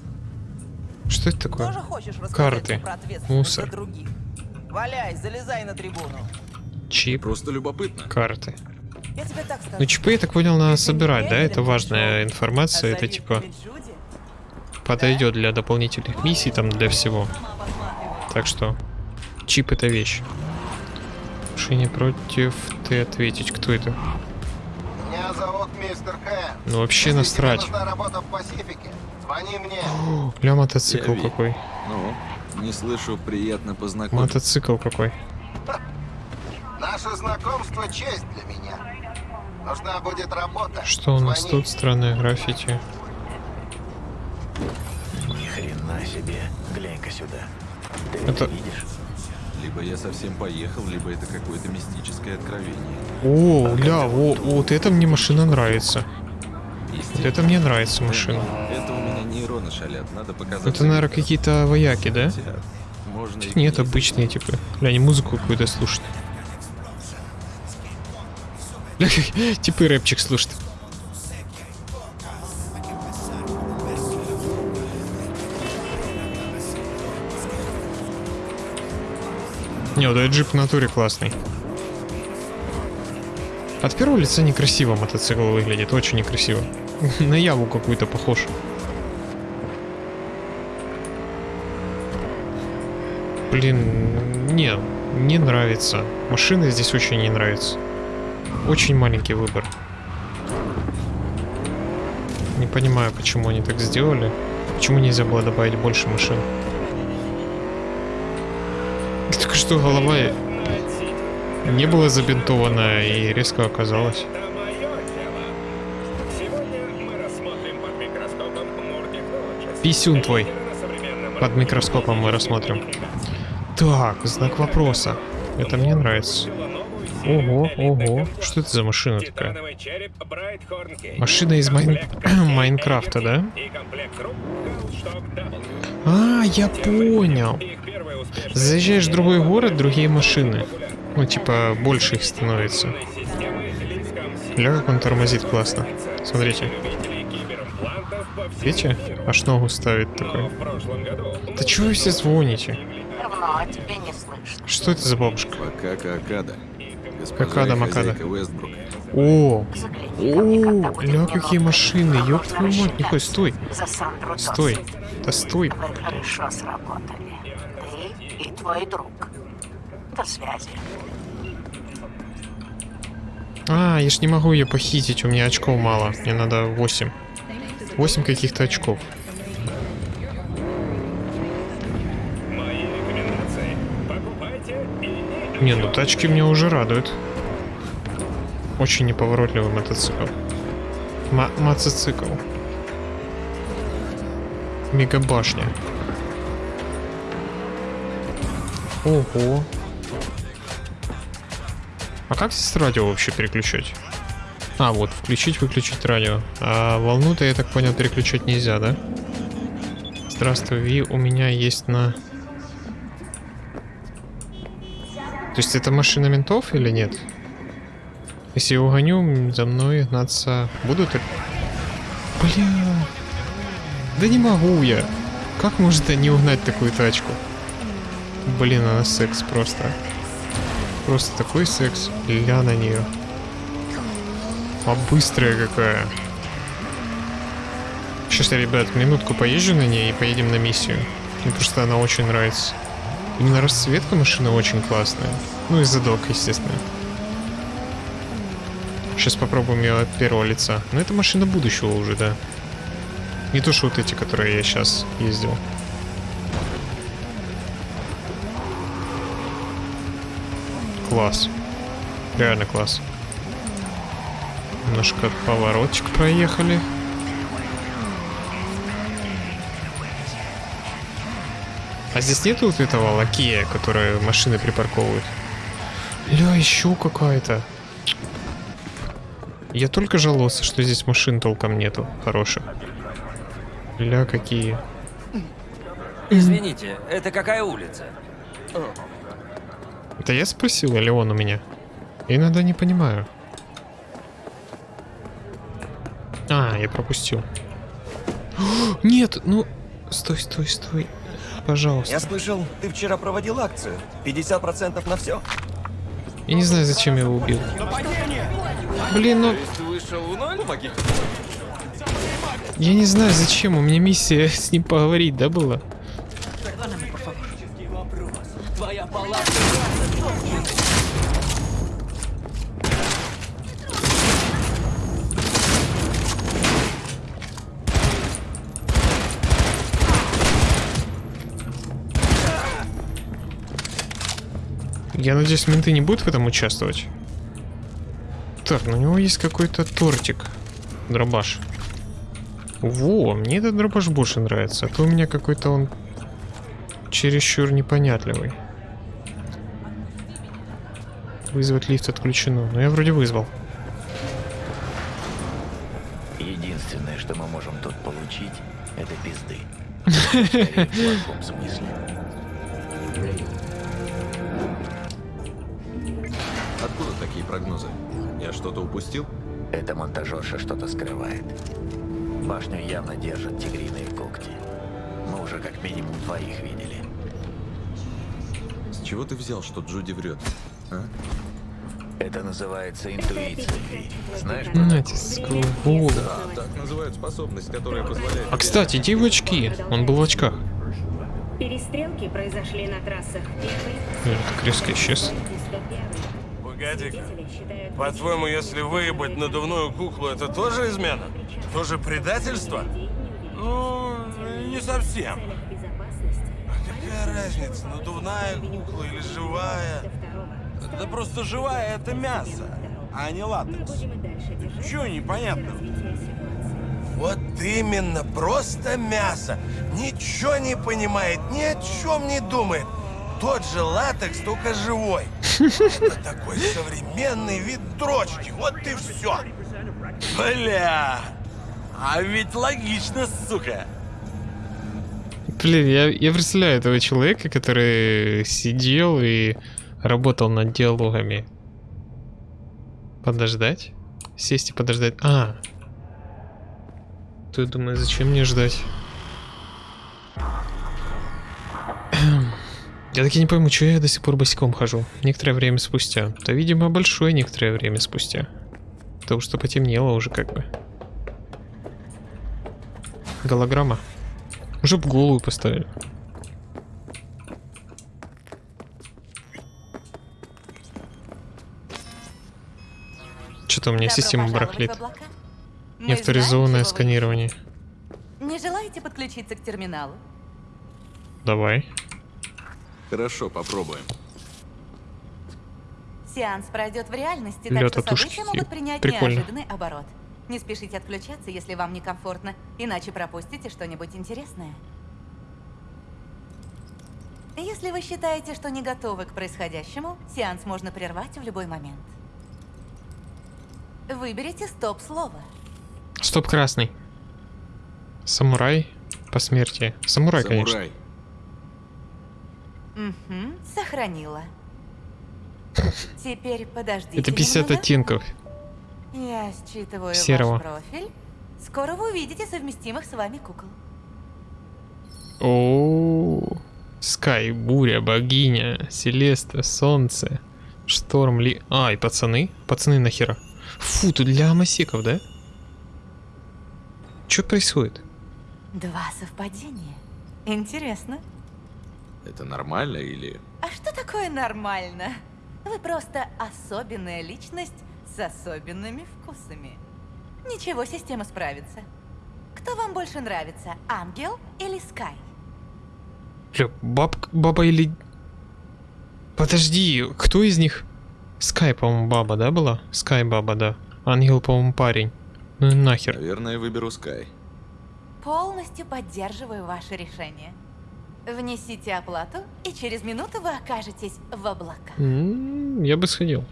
Что это такое? Тоже хочешь Карты. про Мусор. других? Валяй, залезай на трибуну. Чип. Просто любопытно. Карты. Я тебе так скажу. Ну, чипы, я так понял, надо собирать, да? Это важная информация, а это типа подойдет для дополнительных миссий, там, для всего. Так что, чип это вещь. Что не против ты ответить, кто это? Мистер Хэн. Ну вообще Если насрать. работа в Пасифике, звони мне. О, Ля мотоцикл Я Ви. какой. Ну, не слышу, приятно познакомиться. Мотоцикл какой. Наше знакомство честь для меня. Нужна будет работа. Что у нас Звони. тут? Странное граффити. Ни хрена себе. Глянь-ка сюда. Ты Это- это видишь? Либо я совсем поехал, либо это какое-то мистическое откровение. О, ля, о, вот это мне машина нравится. Вот это мне нравится машина. Это у меня нейроны шалят, надо показать. Это, наверное, какие-то вояки, да? Можно Нет, не обычные типы. Бля, они музыку какую-то слушают. Бля, типы рэпчик слушают. Не, вот этот джип в натуре классный. От первого лица некрасиво мотоцикл выглядит, очень некрасиво. На яву какую-то похож. Блин, не, не нравится. Машины здесь очень не нравятся. Очень маленький выбор. Не понимаю, почему они так сделали. Почему нельзя было добавить больше машин? Что голова не была забинтована и резко оказалась. Писюн твой. Под микроскопом мы рассмотрим. Так, знак вопроса. Это мне нравится. Ого, ого. Что это за машина такая? Машина из Майн... Майнкрафта, да? А, я понял. Заезжаешь в другой город, другие машины. Ну, типа, больше их становится. Ля, как он тормозит классно. Смотрите. Видите? Аж ногу ставит такой. Да чего вы все звоните? Не слышно. Что это за бабушка? Макака Акада. Какада Макада. О, о, ля, какие машины, ёб твою мать, нихуя, стой, стой, да стой. Вы хорошо сработали. Твой друг. До связи. А, я ж не могу ее похитить, у меня очков мало, мне надо 8. 8 каких-то очков. Не, ну тачки меня уже радуют. Очень неповоротливый мотоцикл. Ма мотоцикл. Мегабашня. Ого. А как здесь радио вообще переключать? А, вот, включить-выключить радио. А волну-то, я так понял, переключать нельзя, да? Здравствуй, Ви, у меня есть на... То есть это машина ментов или нет? Если я угоню, за мной гнаться будут? Бля... Да не могу я. Как может не угнать такую тачку? Блин, она секс просто. Просто такой секс. Ля на нее. А быстрая какая. Сейчас я, ребят, минутку поезжу на ней и поедем на миссию. Мне просто она очень нравится. Именно расцветка машины очень классная. Ну и задок, естественно. Сейчас попробуем ее от первого лица. Но это машина будущего уже, да. Не то, что вот эти, которые я сейчас ездил. Класс. Реально класс. Немножко поворотчик проехали. А здесь нету вот этого лакея, который машины припарковывают? Ля, еще какая-то. Я только жаловался, что здесь машин толком нету хороших. Ля, какие. Извините, это какая улица? Это я спросил, или он у меня? Иногда не понимаю. А, я пропустил. Нет, ну... Стой, стой, стой. Пожалуйста. Я слышал, ты вчера проводил акцию. 50% на все. Я не знаю, зачем я его убил. Блин, ну... Я не знаю, зачем. У меня миссия с ним поговорить, да, была? Я надеюсь, менты не будут в этом участвовать. Так, ну у него есть какой-то тортик. Дробаш. Во, мне этот дробаш больше нравится. А то у меня какой-то он чересчур непонятливый. Вызвать лифт отключено. Но я вроде вызвал. Единственное, что мы можем тут получить, это пизды. В плохом смысле. Что-то упустил? Эта монтажерша что-то скрывает. Башню явно держат тигриные когти. Мы уже как минимум двоих видели. С чего ты взял, что Джуди врет? А? Это называется интуиция. Знаешь, сквода. Да, так называют способность, которая позволяет... А кстати, иди в очки. Он был в очках. Перестрелки произошли на трассах так резко исчез. Погоди-ка. По-твоему, если выебать надувную куклу, это тоже измена? Тоже предательство? Ну, не совсем. Какая разница, надувная кукла или живая? Да просто живая это мясо, а не латекс. Чего непонятного? Вот именно, просто мясо. Ничего не понимает, ни о чем не думает. Тот же латекс, только живой. Это такой современный вид дрочки. Вот и все. Бля, а ведь логично, сука. Блин, я, я представляю этого человека, который сидел и работал над диалогами. Подождать? Сесть и подождать. А. Я думаю, зачем мне ждать? Я так и не пойму, что я до сих пор босиком хожу. Некоторое время спустя. Да, видимо, большое некоторое время спустя. Потому что потемнело уже как бы. Голограмма. Уже б голую поставили. Что-то у меня Добро система барахлит. Неавторизованное сканирование. Не желаете подключиться к терминалу? Давай. Хорошо, попробуем. Сеанс пройдет в реальности, Лёд так что события могут принять Прикольно. неожиданный оборот. Не спешите отключаться, если вам некомфортно, иначе пропустите что-нибудь интересное. Если вы считаете, что не готовы к происходящему, сеанс можно прервать в любой момент. Выберите стоп-слово. Стоп, красный. Самурай по смерти. Самурай, конечно. Угу, сохранила. Теперь подождите Это 50 немного. оттенков. Я считываю Серого. ваш профиль. Скоро вы увидите совместимых с вами кукол. О, Скай, буря, богиня, Селеста, солнце, шторм, ли... А, и пацаны? Пацаны нахера? Фу, тут для амасеков, да? Что происходит? Два совпадения. Интересно. Это нормально или... А что такое нормально? Вы просто особенная личность с особенными вкусами. Ничего, система справится. Кто вам больше нравится, ангел или Скай? Бля, баб... баба или... Подожди, кто из них? Скай, по-моему, баба, да, была? Скай баба, да. Ангел, по-моему, парень. Ну нахер. Наверное, выберу Скай. Полностью поддерживаю ваше решение. Внесите оплату, и через минуту вы окажетесь в облаках. М, Я бы сходил.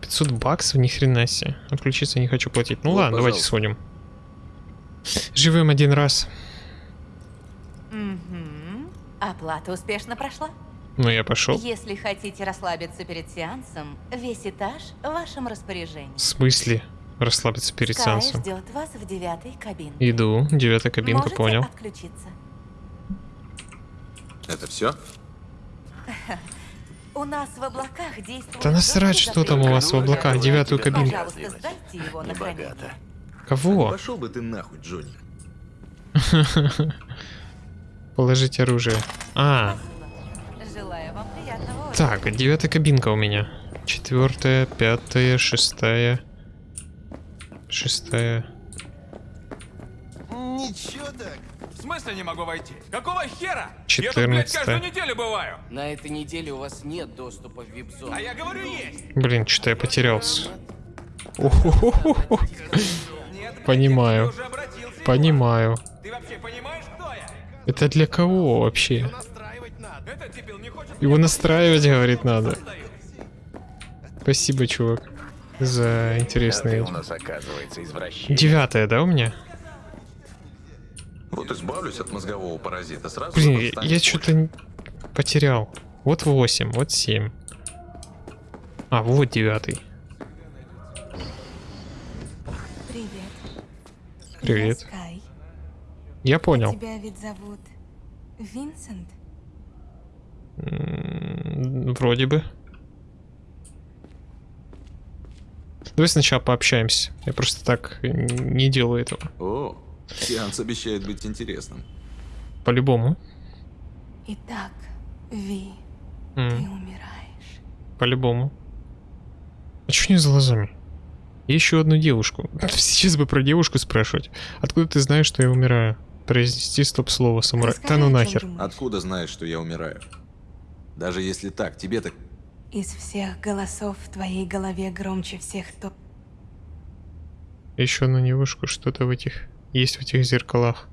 500 баксов, ни хрена себе. Отключиться не хочу платить. Ну Вот, ладно, давайте сходим. Живем один раз. Угу. Оплата успешно прошла. Ну я пошел. Если хотите расслабиться перед сеансом, весь этаж в вашем распоряжении. В смысле? Расслабиться перед Скай сеансом. ждет вас в девятой кабине. Иду, девятая кабинка, Можете понял. отключиться. Это все? У нас в облаках действует... Да насрать, что там у вас в облаках, девятую кабинку. Пожалуйста, сдайте его на хранение. Кого? Пошел бы ты нахуй, Джонни. Положить оружие. А, Желаю вам приятного отдыха. так, девятая кабинка у меня. Четвертая, пятая, шестая. Шестая. Ничего так. Смысле не могу войти? Какого хера? Я тут, блядь, каждую неделю бываю. На этой неделе у вас нет доступа в вип-зону. А я говорю, есть. Блин, что-то я потерялся. Понимаю. Понимаю. Ты вообще понимаешь, кто я? Это для кого вообще? Его настраивать, говорит, надо. Спасибо, чувак, за интересные... Девятая, да, у меня? Вот избавлюсь от мозгового паразита сразу. Блин, я, я что-то потерял. Вот 8, вот 7. А, вот девятый. Привет. Привет. Я Скай. Я понял. Тебя ведь зовут Винсент? М, Вроде бы. Давай сначала пообщаемся. Я просто так не делаю этого. О, сеанс обещает быть интересным. По-любому. Итак, Ви, М, ты умираешь. По-любому. А что у нее за глазами? Еще одну девушку. Сейчас бы про девушку спрашивать. Откуда ты знаешь, что я умираю? Произнести стоп-слово самурай. Да ну нахер. Откуда знаешь, что я умираю? Даже если так, тебе так... Из всех голосов в твоей голове громче всех то. Еще одну девушку, что-то в этих есть в этих зеркалах.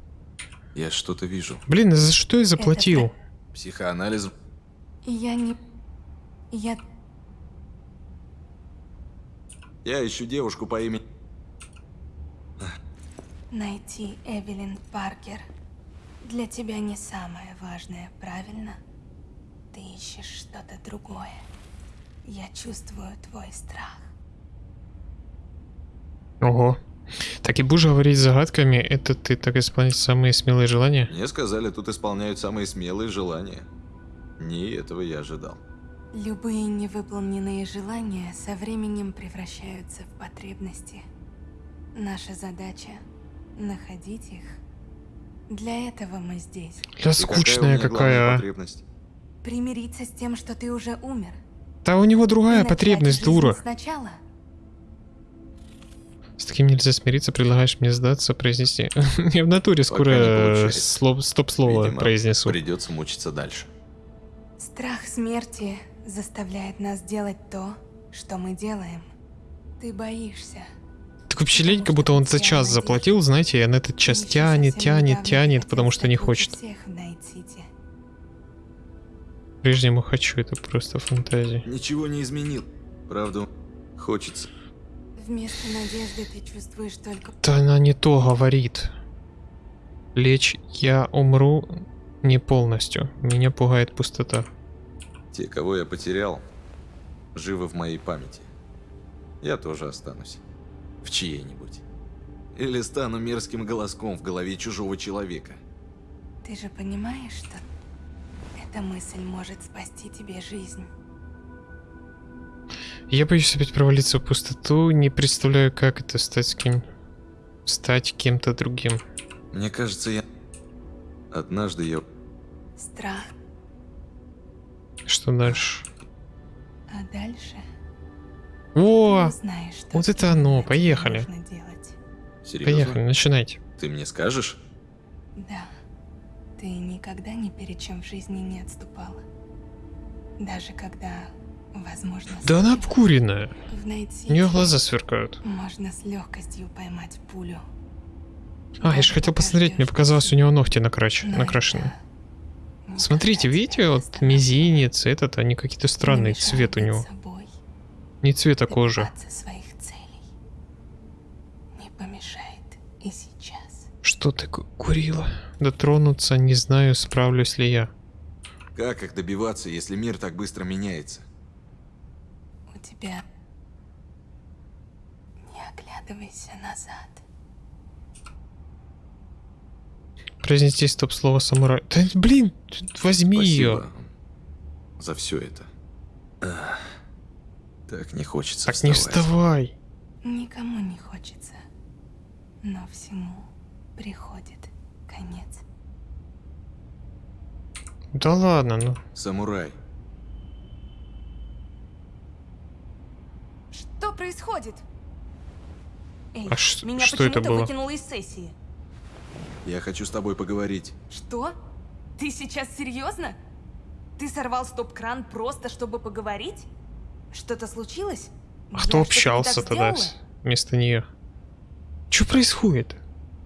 Я что-то вижу. Блин, за что я заплатил? Психоанализ. Я не... Я... Я ищу девушку по имени... Найти Эвелин Паркер. Для тебя не самое важное, правильно? Ты ищешь что-то другое. Я чувствую твой страх. Ого. Так и будешь говорить загадками, это ты так исполнить самые смелые желания? Мне сказали, тут исполняют самые смелые желания. Не этого я ожидал. Любые невыполненные желания со временем превращаются в потребности. Наша задача — находить их. Для этого мы здесь. Да скучная какая, а. потребность? Примириться с тем, что ты уже умер. Да у него другая потребность, дура. Сначала. С таким нельзя смириться, предлагаешь мне сдаться, произнести. Я в натуре скоро слов- стоп-слово произнесу. Придется мучиться дальше. Страх смерти заставляет нас делать то, что мы делаем. Ты боишься. Такое впечатление, как будто он за час заплатил, знаете, и он этот час тянет, тянет, тянет, потому что не хочет. Прежнему хочу, это просто фантазия. Ничего не изменил. Правда, хочется. Вместо надежды ты чувствуешь только... Да она не то говорит. Лечь я умру не полностью. Меня пугает пустота. Те, кого я потерял, живы в моей памяти. Я тоже останусь. В чьей-нибудь. Или стану мерзким голоском в голове чужого человека. Ты же понимаешь, что эта мысль может спасти тебе жизнь. Я боюсь опять провалиться в пустоту, не представляю, как это стать кем... стать кем-то другим. Мне кажется, я... Однажды я... Страх. Что дальше? А дальше О! что Вот это оно, поехали. Серьезно? Поехали, начинайте. Ты мне скажешь? Да. Ты никогда ни перед чем в жизни не отступала. Даже когда, возможно, Да она обкуренная. У нее глаза сверкают. можно с легкостью поймать пулю. А, я же хотел посмотреть, мне показалось, у него ногти накрач... накрашены. Смотрите, видите, вот мизинец, этот, они какие-то странные, цвет у него. Не цвета кожи. Добиваться своих целей. Не помешает и сейчас. Что ты ку- курила? Дотронуться, не знаю, справлюсь ли я. Как их добиваться, если мир так быстро меняется? У тебя... Не оглядывайся назад. Произнести стоп-слово самурай. Да блин, возьми ее. Спасибо за все это. Ах, так не хочется Так не вставать. вставай. Никому не хочется. Но всему приходит конец. Да ладно, ну. Самурай, Что происходит? Эй, А меня что это почему-то было? выкинуло из сессии. я хочу с тобой поговорить. Что? Ты сейчас серьезно? Ты сорвал стоп-кран просто, чтобы поговорить? Что-то случилось? А кто общался так тогда сделала? вместо нее? Что происходит?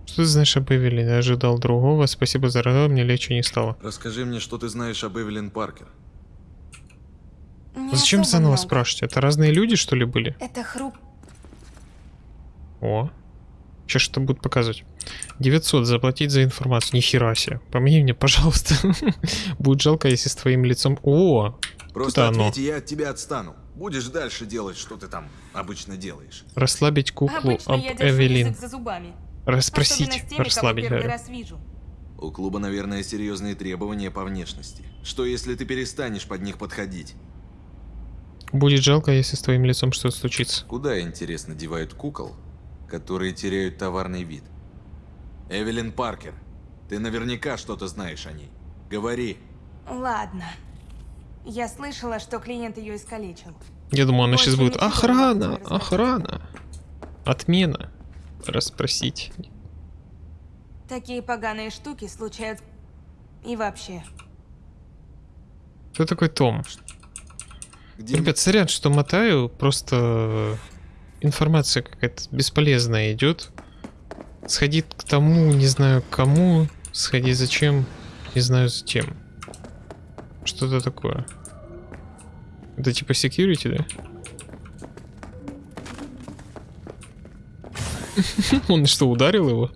Что ты знаешь об Эвелине? Я ожидал другого. Спасибо за радость, мне легче не стало. Расскажи мне, что ты знаешь об Эвелин Паркер. Не Зачем заново много. спрашивать? Это разные люди, что ли, были? Это хруп... О. Сейчас что будут показывать. 900 заплатить за информацию. Нихера себе. Помоги мне, пожалуйста. Будет жалко, если с твоим лицом... О! Просто оно. ответь, я от тебя отстану. Будешь дальше делать, что ты там обычно делаешь. Расслабить куклу Обычно об Эвелин. язык за зубами. Расспросить, теми, расслабить, раз вижу. У клуба, наверное, серьезные требования по внешности. Что если ты перестанешь под них подходить? Будет жалко, если с твоим лицом что-то случится. Куда, интересно, девают кукол, которые теряют товарный вид? Эвелин Паркер, ты наверняка что-то знаешь о ней. Говори. Ладно. Я слышала, что клиент ее искалечил. Я думаю, она Больше сейчас будет охрана, охрана. Отмена. Расспросить. Такие поганые штуки случаются... И вообще. Кто такой Том? Ребят, сорян, что мотаю, просто информация какая-то бесполезная идет. Сходи к тому, не знаю кому. Сходи зачем, не знаю зачем. Что-то такое. Это типа security, да? Он что, ударил его?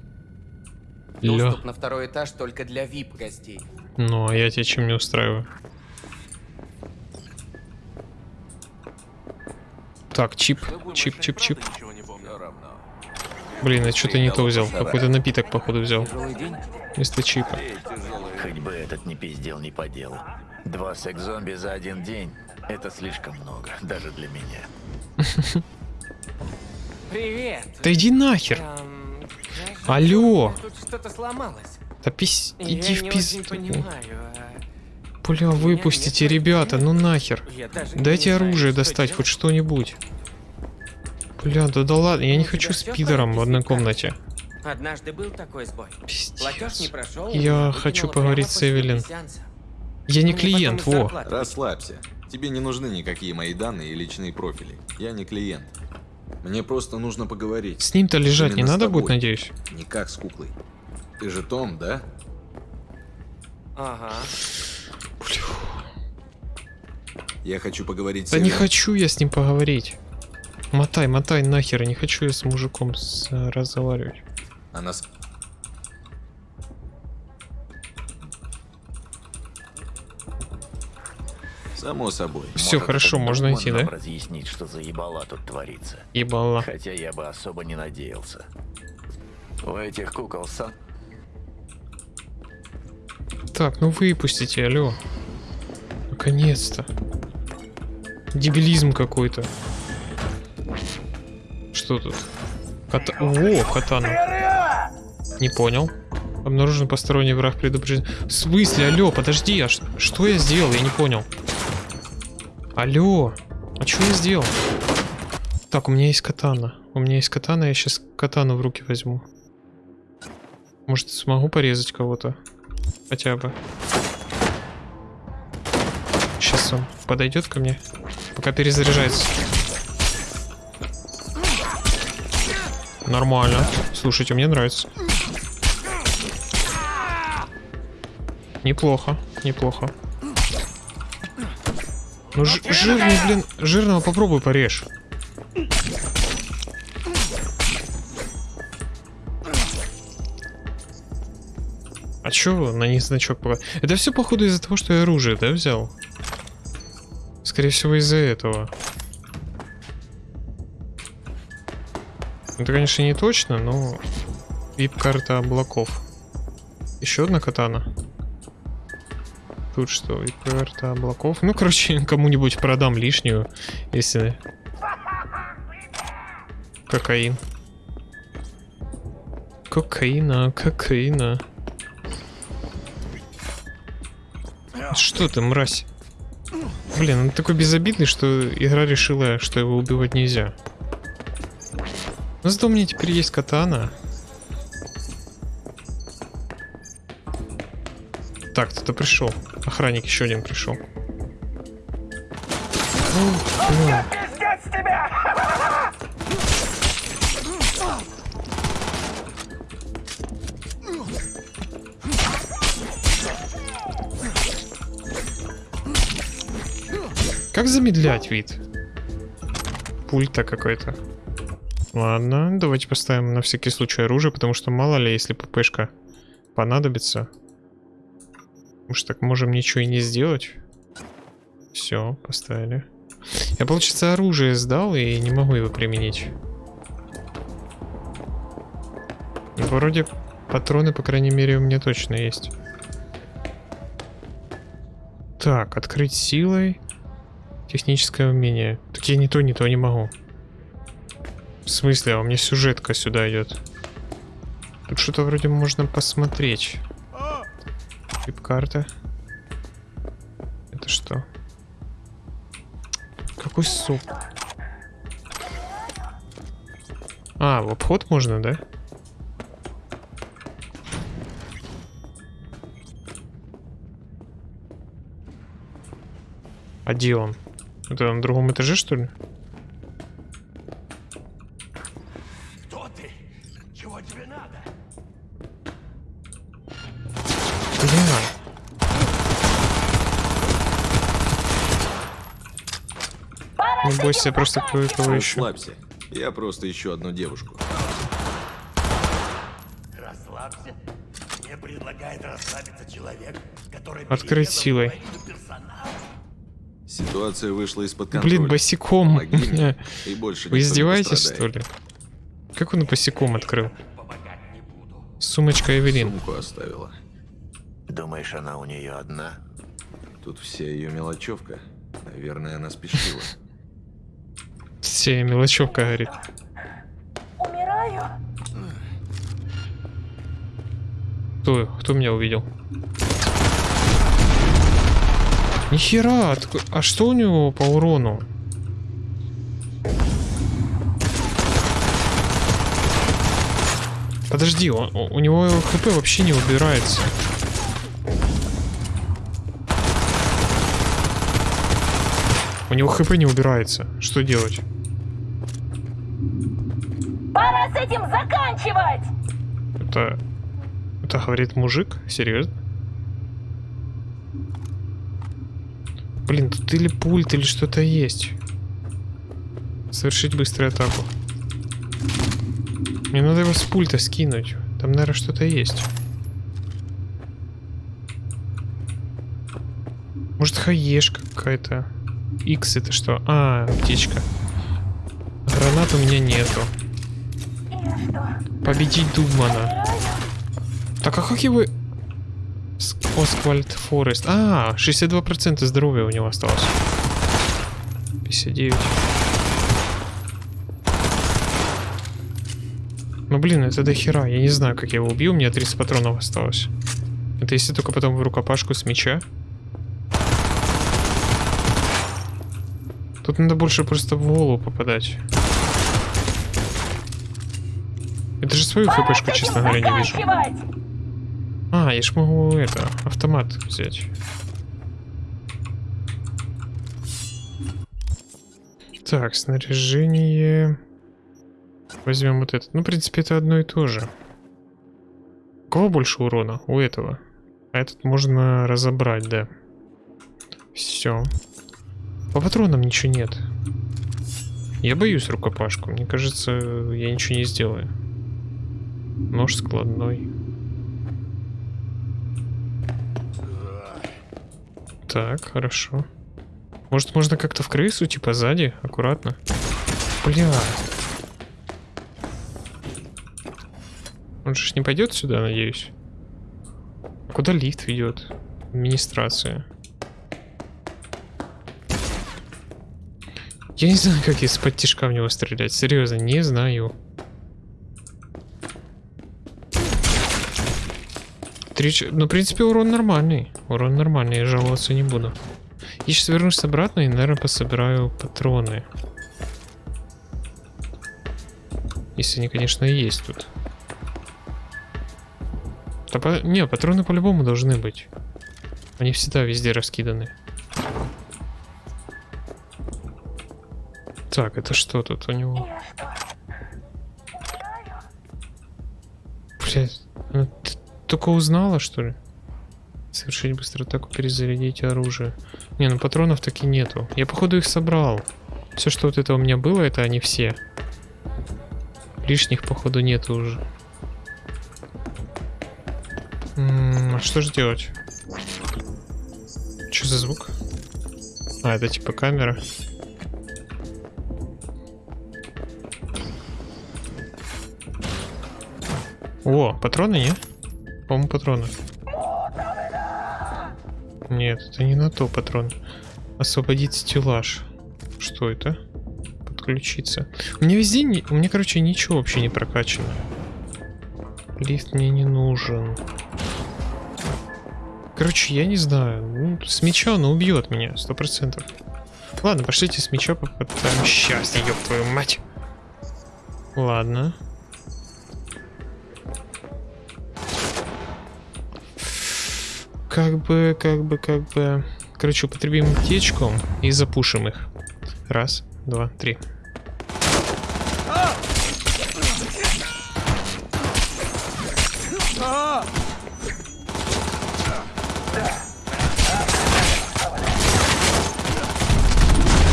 Доступ на второй этаж только для VIP-гостей. Ну, а я тебя чем не устраиваю? Так, чип, чип, чип, чип. Блин, я что-то не то взял. Какой-то напиток, походу, взял. Вместо чипа. Хоть бы этот не пиздел не по делу. Два секс-зомби за один день — это слишком много, даже для меня. Привет. Да иди нахер. Эм, Алло. Тут что-то сломалось. Да пись... Я Иди не в очень пизду. понимаю. Бля, выпустите, ребята, ну нахер. Не Дайте оружие достать, хоть что-нибудь. Бля, да да ладно, я не хочу с пидором в одной комнате. Однажды был такой сбой. Платеж не прошел. Я хочу поговорить с Эвелин. Я не потом клиент, во. Расслабься. Тебе не нужны никакие мои данные и личные профили. Я не клиент. Мне просто нужно поговорить. С ним-то лежать не Именно с надо будет, надеюсь? Не как с куклой. Ты же Том, да? Ага. Я хочу поговорить с Да не хочу я с ним поговорить. Мотай, мотай нахер, не хочу я с мужиком с- разговаривать. Она с... Само собой. Все, Может, хорошо, можно идти, да? разъяснить, что за ебала тут творится. Ебала. Хотя я бы особо не надеялся. У этих кукол сам... Так, ну выпустите, алло. Наконец-то. Дебилизм какой-то. Что тут? Ката... О, катана. Не понял. Обнаружен посторонний враг предупрежден. В смысле, алло, подожди, а ш- что я сделал? Я не понял. Алло, а что я сделал? Так, у меня есть катана. У меня есть катана, я сейчас катану в руки возьму. Может, смогу порезать кого-то? Хотя бы. Сейчас он подойдет ко мне, пока перезаряжается. Нормально. Слушайте, мне нравится. Неплохо, неплохо. Ну, жирный, блин, жирного попробуй порежь. Чё на них значок пока? Это все походу из-за того, что я оружие, да, взял? Скорее всего, из-за этого. Это, конечно, не точно, но... Вип-карта облаков. Еще одна катана. Тут что, вип-карта облаков? Ну, короче, кому-нибудь продам лишнюю, если... Кокаин. Кокаина, кокаина. Что ты, мразь? Блин, он такой безобидный, что игра решила, что его убивать нельзя. Но зато у меня теперь есть катана. Так, кто-то пришел. Охранник еще один пришел. Ну, Как замедлять вид? Пульта какой-то. Ладно, давайте поставим на всякий случай оружие, потому что мало ли, если ППшка понадобится. Ж так можем ничего и не сделать. Все, поставили. Я, получается, оружие сдал и не могу его применить. Вроде патроны, по крайней мере, у меня точно есть. Так, открыть силой. Техническое умение. Так я ни то, ни то не могу. В смысле, а у меня сюжетка сюда идет. Тут что-то вроде можно посмотреть. Вип-карта. Это что? Какой суп? А, в обход можно, да? А? Это на другом этаже, что ли? Кто ты? Чего тебе надо? Бля. Не бойся, я просто кое-кого ищу. Расслабься. Я просто ищу одну девушку. Расслабься. Мне предлагает расслабиться человек, который Открыть силой. Ситуация вышла из-под контроля. Блин, босиком. Мне, и больше Вы издеваетесь, что ли? Как он босиком открыл? Сумочка Эвелин. Сумку оставила. Думаешь, она у нее одна? Тут вся ее мелочевка. Наверное, она спешила. Все, мелочевка говорит. Умираю. Кто, кто меня увидел? Нихера, а что у него по урону? Подожди, он- у него хп вообще не убирается. У него хп не убирается. Что делать? Пора с этим заканчивать! Это... Это говорит мужик? Серьезно? Блин, тут или пульт, или что-то есть. Совершить быструю атаку. Мне надо его с пульта скинуть. Там, наверное, что-то есть. Может, хаешка какая-то. X это что? А, птичка. Гранат у меня нету. Победить Дугмана. Так, а как его... Осквальд Форест. А, 62% здоровья у него осталось. 59. Ну блин, это до хера. Я не знаю, как я его убил. У меня 30 патронов осталось. Это если только потом в рукопашку с меча. Тут надо больше просто в голову попадать. Это же свою хпшку, честно говоря, не вижу. А, я ж могу это, автомат взять. Так, снаряжение. Возьмем вот это. Ну, в принципе, это одно и то же. У кого больше урона? У этого. А этот можно разобрать, да. Все. По патронам ничего нет. Я боюсь рукопашку. Мне кажется, я ничего не сделаю. Нож складной. Так, хорошо. Может, можно как-то в крысу, типа сзади, аккуратно? Бля. Он же не пойдет сюда, надеюсь. Куда лифт ведет? Администрация. Я не знаю, как из-под тишка в него стрелять. Серьезно, не знаю. Три Ну, в принципе, урон нормальный. Урон нормальный, я жаловаться не буду. Я сейчас вернусь обратно и, наверное, пособираю патроны. Если они, конечно, есть тут. Да по- Не, патроны по-любому должны быть. Они всегда везде раскиданы. Так, это что тут у него? Блять, ну только узнала, что ли? Совершить быстро атаку, перезарядить оружие. Не, ну патронов таки нету. Я, походу, их собрал. Все, что вот это у меня было, это они все. Лишних, походу, нету уже. М, а что же делать? Что за звук? А, это типа камера. О, патроны, нет? По-моему, патроны. Нет, это не на то патрон. Освободить стеллаж. Что это? Подключиться. У меня везде, не... у меня, короче, ничего вообще не прокачано. Лифт мне не нужен. Короче, я не знаю. Ну, с меча он убьет меня, сто процентов. Ладно, пошлите с меча попытаем счастье, ёб твою мать. Ладно. Как бы, как бы, как бы... Короче, употребим аптечку и запушим их. Раз, два, три.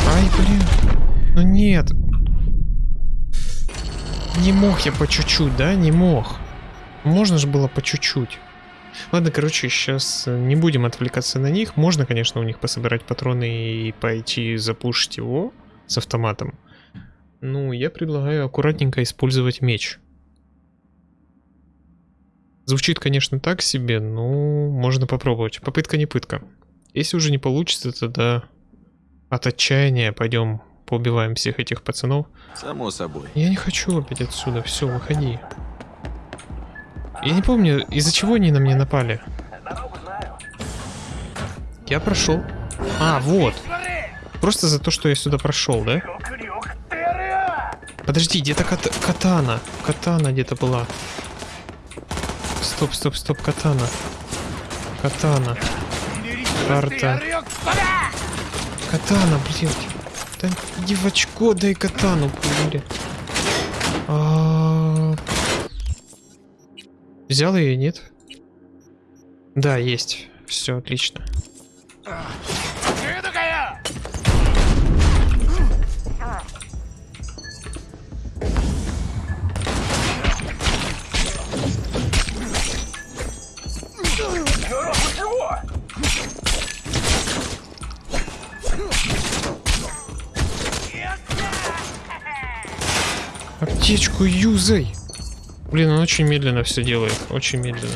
Ай, блин. Ну нет. Не мог я по чуть-чуть, да? Не мог. Можно же было по чуть-чуть. Ладно, короче, сейчас не будем отвлекаться на них. Можно, конечно, у них пособирать патроны и пойти запушить его с автоматом. Ну, я предлагаю аккуратненько использовать меч. Звучит, конечно, так себе, но можно попробовать. Попытка не пытка. Если уже не получится, тогда от отчаяния пойдем поубиваем всех этих пацанов. Само собой. Я не хочу опять отсюда, все, выходи. Я не помню, из-за чего они на меня напали. Я прошел. А, вот. Просто за то, что я сюда прошел, да? Подожди, где-то кат катана. Катана где-то была. Стоп, стоп, стоп, катана. Катана. Карта. Катана, блядь. Да иди дай катану, блядь. Взял ее, нет? Да, есть. Все, отлично. Аптечку юзай. Блин, он очень медленно все делает. Очень медленно.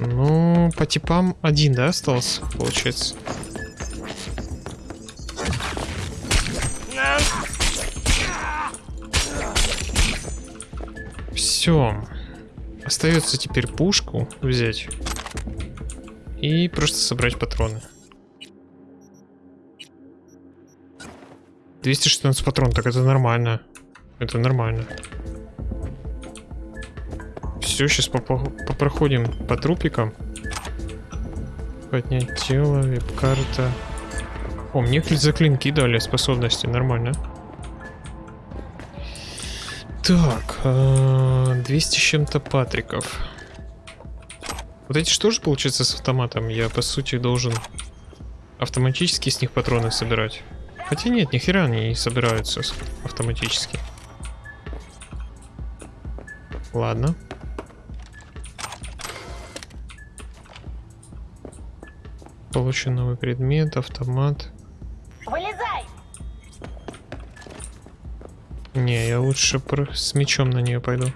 Ну, по типам один, да, остался, получается? Все. Остается теперь пушку взять. И просто собрать патроны. 216 патрон, так это нормально. Это нормально. Все, сейчас попроходим по трупикам. Поднять тело, веб-карта. О, мне за клинки дали способности, нормально. Так, 200 с чем-то патриков. Вот эти что же получается с автоматом? Я, по сути, должен автоматически с них патроны собирать. Хотя нет, нихера они не собираются автоматически. Ладно. Получен новый предмет, автомат. Не, я лучше про... с мечом на нее пойду.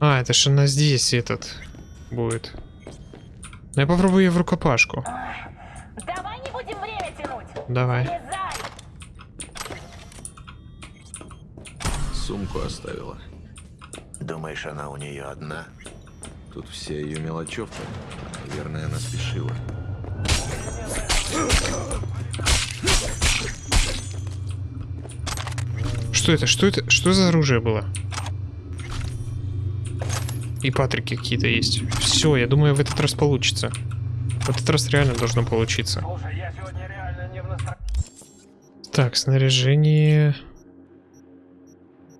А, это же она здесь этот будет. Ну, я попробую ее в рукопашку. Давай не будем время тянуть. Давай. Сумку оставила. Думаешь, она у нее одна? Тут вся ее мелочевка. Наверное, она спешила. Что это? Что это? Что за оружие было? И патрики какие-то есть. Все, я думаю, в этот раз получится. В этот раз реально должно получиться. Так, снаряжение...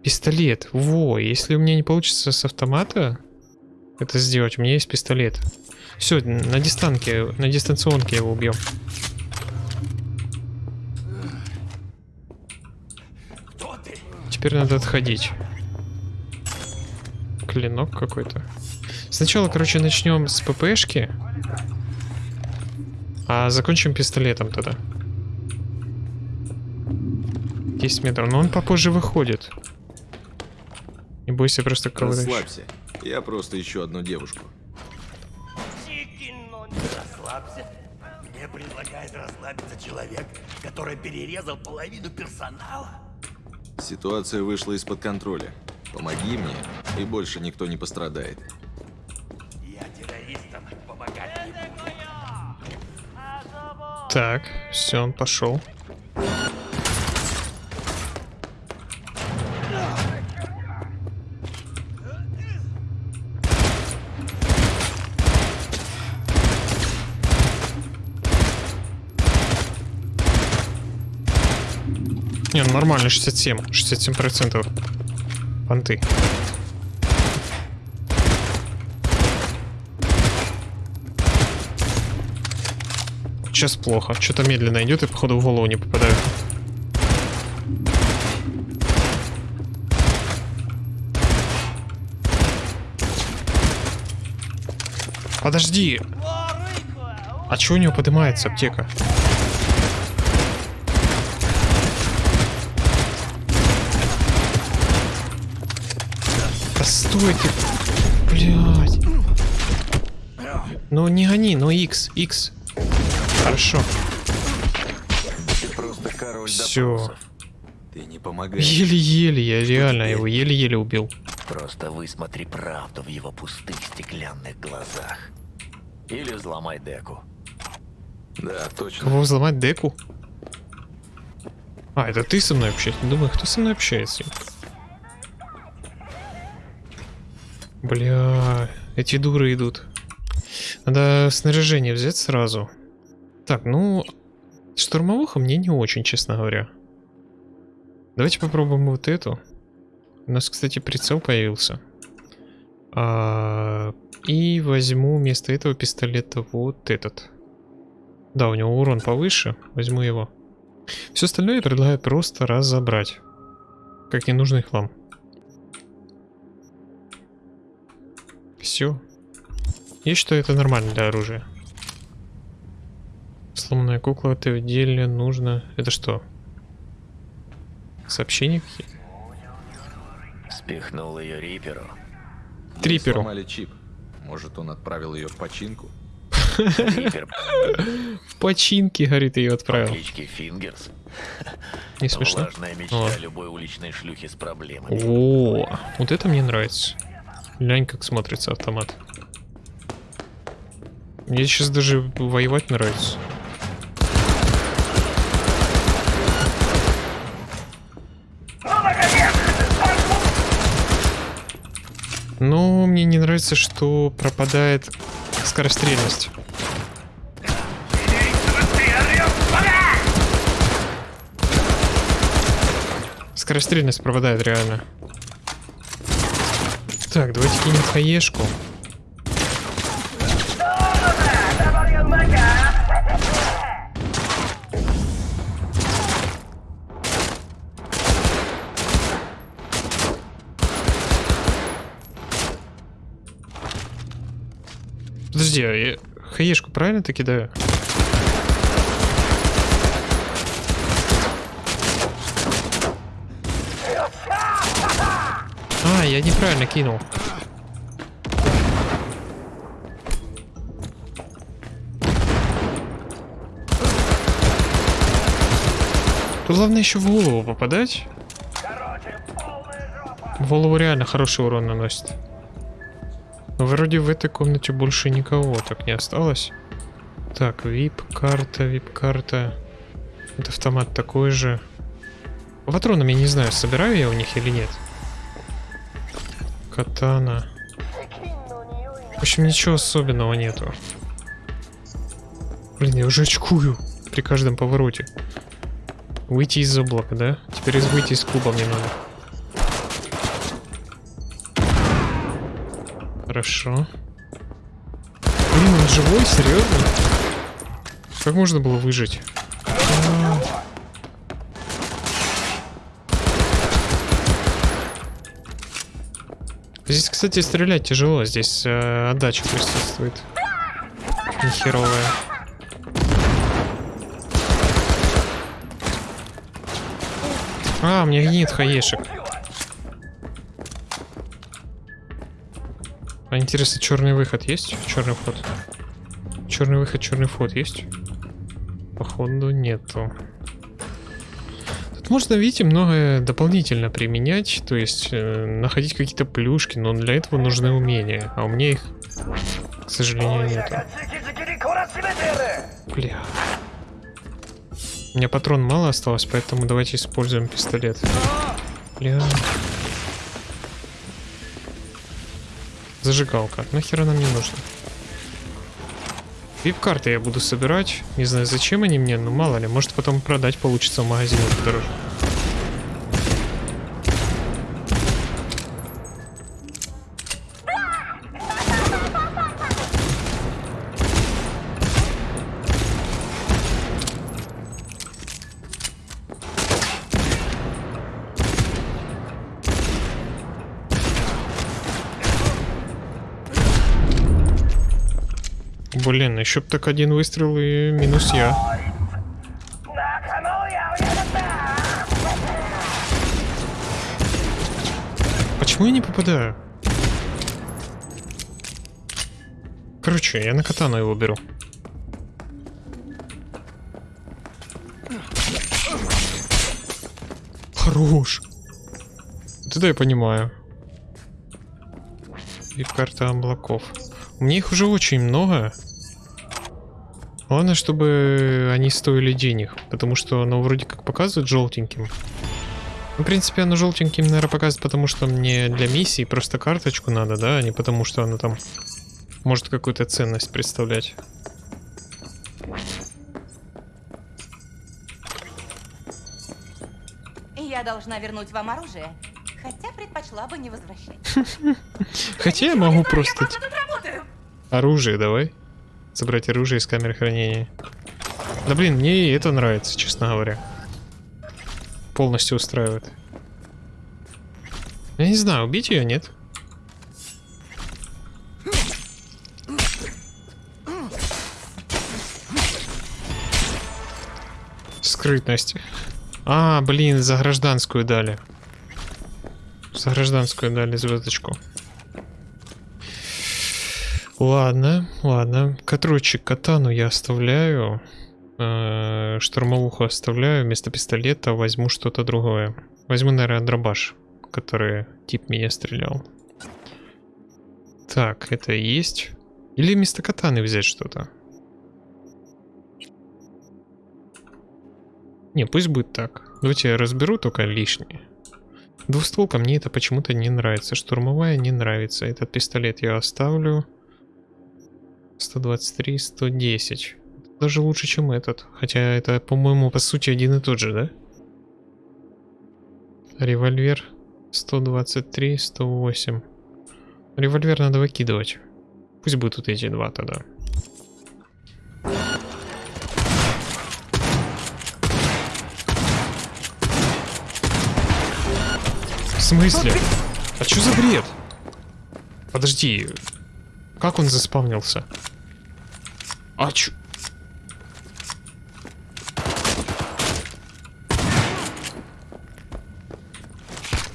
Пистолет. Во, если у меня не получится с автомата это сделать, у меня есть пистолет. Все, на дистанке, на дистанционке его убьем. Теперь надо отходить. Клинок какой-то. Сначала, короче, начнем с ППшки. А закончим пистолетом тогда. 10 метров. Но он попозже выходит. Не бойся просто ковырять. Расслабься. Я просто ищу одну девушку. Расслабься. Мне предлагает расслабиться человек, который перерезал половину персонала. Ситуация вышла из-под контроля. Помоги мне, и больше никто не пострадает. Я террористам помогать не буду. Так, все, он пошел. Не, ну нормально, 67. 67 процентов. Понты. Сейчас плохо. Что-то медленно идет и походу в голову не попадают. Подожди. А чё у него поднимается аптека? Ты. Блядь. Ну не гони, ну X, X. Хорошо. Все. Ты не помогаешь. Еле-еле, я реально его еле-еле убил. Просто высмотри правду в его пустых стеклянных глазах. Или взломай деку. Да, точно. Кого взломать деку? А, это ты со мной общаешься? Думаю, кто со мной общается? Бля, эти дуры идут. Надо снаряжение взять сразу. Так, ну, штурмовуха мне не очень, честно говоря. Давайте попробуем вот эту. У нас, кстати, прицел появился. А, и возьму вместо этого пистолета вот этот. Да, у него урон повыше. Возьму его. Все остальное предлагаю просто разобрать. Как ненужный хлам. Все. Я считаю, это нормально для оружия. Сломанная кукла, это в деле нужно... Это что? Сообщения какие-то? Спихнул ее Риперу. Мы Триперу. сломали чип. Может, он отправил ее в починку? В починке, говорит, ее отправил. кличке Фингерс. Не смешно? Влажная мечта любой уличной шлюхи с проблемами. О, вот это мне нравится. Глянь, как смотрится автомат. Мне сейчас даже воевать нравится. Но мне не нравится, что пропадает скорострельность. Скорострельность пропадает реально. Так, давайте кинем хаешку. Подожди, а я хаешку правильно-то кидаю? А, я неправильно кинул. Тут главное еще в голову попадать. В голову реально хороший урон наносит. Но вроде в этой комнате больше никого так не осталось. Так, вип-карта, вип-карта. Это автомат такой же. Патронами не знаю, собираю я у них или нет. Катана. В общем, ничего особенного нету. Блин, я уже очкую при каждом повороте. Выйти из облака, да? Теперь из выйти из клуба мне надо. Хорошо. Блин, он живой? Серьезно? Как можно было выжить? А. Здесь, кстати, стрелять тяжело. Здесь э, отдача присутствует. Нехеровая. А, меня нет хаешек. А интересно, черный выход есть? Черный вход. Черный выход, черный вход есть? Походу нету. Можно, видите, многое дополнительно применять, то есть э, находить какие-то плюшки, но для этого нужны умения, а у меня их, к сожалению, нету. Бля. У меня патрон мало осталось, поэтому давайте используем пистолет. Бля. Зажигалка. Нахер она мне нужна? Вип-карты я буду собирать. Не знаю, зачем они мне, но мало ли. Может потом продать получится в магазине подороже. Еще так один выстрел и минус я. Почему я не попадаю? Короче, я на катану его беру. Хорош. Это я понимаю. И карта облаков. У меня их уже очень много. Главное, чтобы они стоили денег, потому что оно вроде как показывает желтеньким. Ну, в принципе, оно желтеньким, наверное, показывает, потому что мне для миссии просто карточку надо, да, а не потому что оно там может какую-то ценность представлять. Я должна вернуть вам оружие, хотя предпочла бы не возвращать. Хотя я могу просто... Оружие давай. Собрать оружие из камеры хранения. Да блин, мне и это нравится, честно говоря. Полностью устраивает. Я не знаю, убить ее, нет? Скрытность. А, блин, за гражданскую дали. За гражданскую дали звездочку. Ладно, ладно. Короче, катану я оставляю. Э, штурмовуху оставляю. Вместо пистолета возьму что-то другое. Возьму, наверное, дробаш, который тип меня стрелял. Так, это есть. Или вместо катаны взять что-то. Не, пусть будет так. Давайте я разберу только лишнее. Двустволка мне это почему-то не нравится. Штурмовая не нравится. Этот пистолет я оставлю. 123, 110. Даже лучше, чем этот. Хотя это, по-моему, по сути один и тот же, да? Револьвер 123, 108. Револьвер надо выкидывать. Пусть будут вот эти два тогда. В смысле? А что за бред? Подожди. Как он заспавнился? А чё?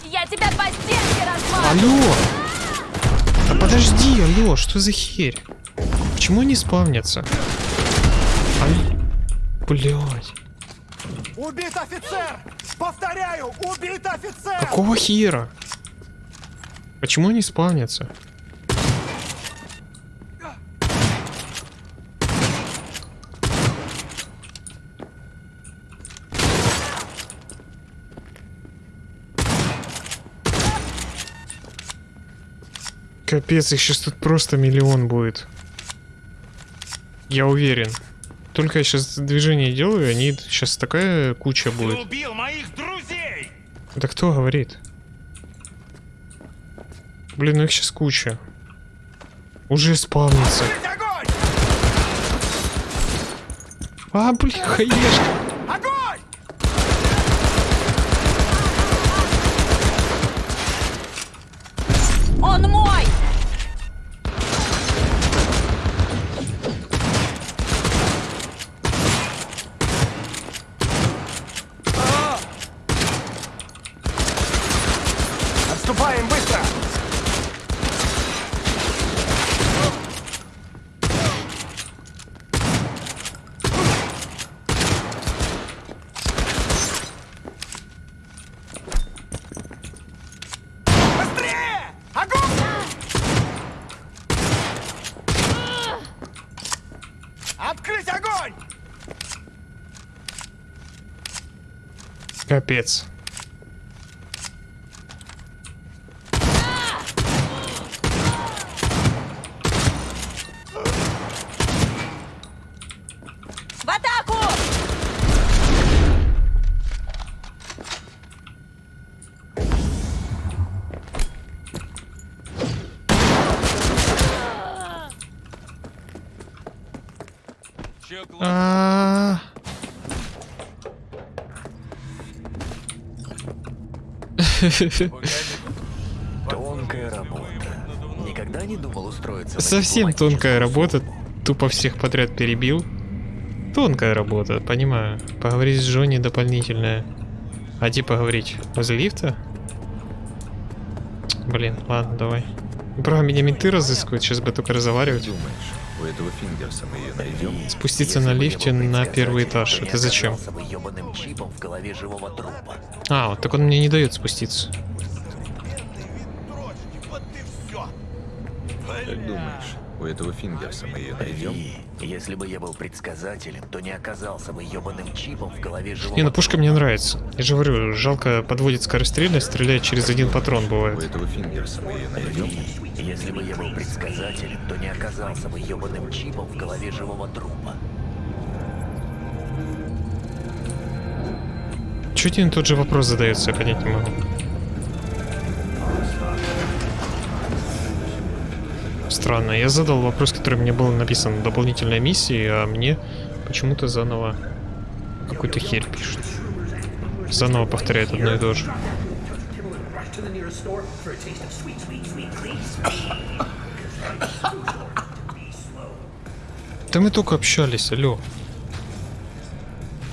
Я тебя по стенке! Алло! Да подожди, алло, что за херь? Почему они спавнятся? Алло. Блять. Убит офицер! Повторяю, убит офицер! Какого хера? Почему они спавнятся? Капец, их сейчас тут просто миллион будет. Я уверен. Только я сейчас движение делаю, они сейчас такая куча будет. убил моих друзей! Да кто говорит? Блин, ну их сейчас куча. Уже спавнится. А, блин, хаешка. Он мой! Отступаем быстро! Быстрее! Огонь! Открыть огонь! Капец. А. Тонкая работа. Никогда не думал устроиться Совсем тонкая работа. Тупо всех подряд перебил. Тонкая работа, понимаю. Поговорить с Джонни дополнительная. А где поговорить? Возле лифта? Блин, ладно, давай. Бра, меня менты разыскивают, сейчас бы только разговаривать. Думаешь, у этого Фингерса мы ее найдем? Спуститься на лифте на первый этаж. Это зачем? чипом в голове живого трупа. А, вот так он мне не дает спуститься. Как думаешь, у этого Фингерса мы ее найдем? Если бы я был предсказателем, то не оказался бы ёбаным чипом в голове живого Не, ну пушка мне нравится. Я же говорю, жалко подводит скорострельность, стреляет через один патрон У бывает. этого Фингерса мы ее найдем? Если бы я был предсказателем, то не оказался бы ёбаным чипом в голове живого трупа. Чуть один тот же вопрос задается, я понять не могу. Странно, я задал вопрос, который мне был написан в дополнительной миссии, а мне почему-то заново какую-то херь пишет. Заново повторяет одно и то же. Да мы только общались, алло.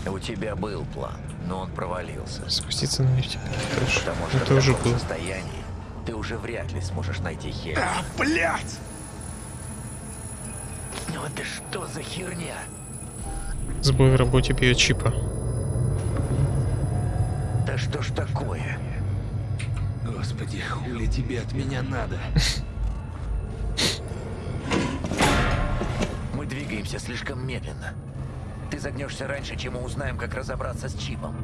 У тебя был план, но он провалился. Спуститься на лифте. Хорошо. Потому что Это в уже таком было. состоянии ты уже вряд ли сможешь найти хер. А, блядь! Ну это что за херня? Сбой в работе биочипа. Да что ж такое? Господи, хули тебе от меня надо? Мы двигаемся слишком медленно. Ты загнешься раньше, чем мы узнаем, как разобраться с чипом.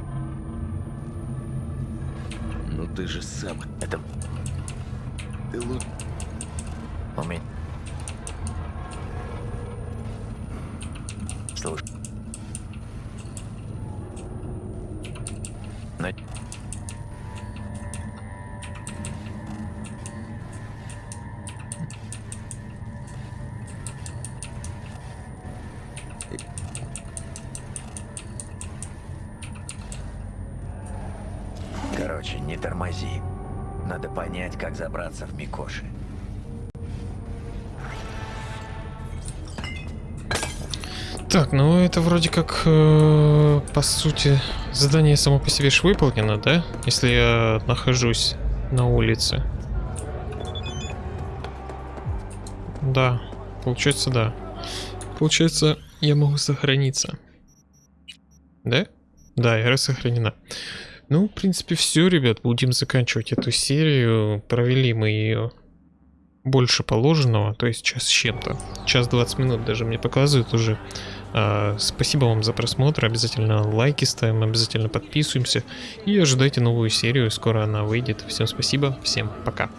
Ну ты же сам. Это... Ты лучше. У меня... это вроде как, э, по сути, задание само по себе ж выполнено, да? Если я нахожусь на улице. Да, получается, да. Получается, я могу сохраниться. Да? Да, игра сохранена. Ну, в принципе, все, ребят. Будем заканчивать эту серию. Провели мы ее больше положенного, то есть час с чем-то. Час 20 минут даже мне показывают уже. А, спасибо вам за просмотр. Обязательно лайки ставим, обязательно подписываемся. И ожидайте новую серию. Скоро она выйдет. Всем спасибо, всем пока.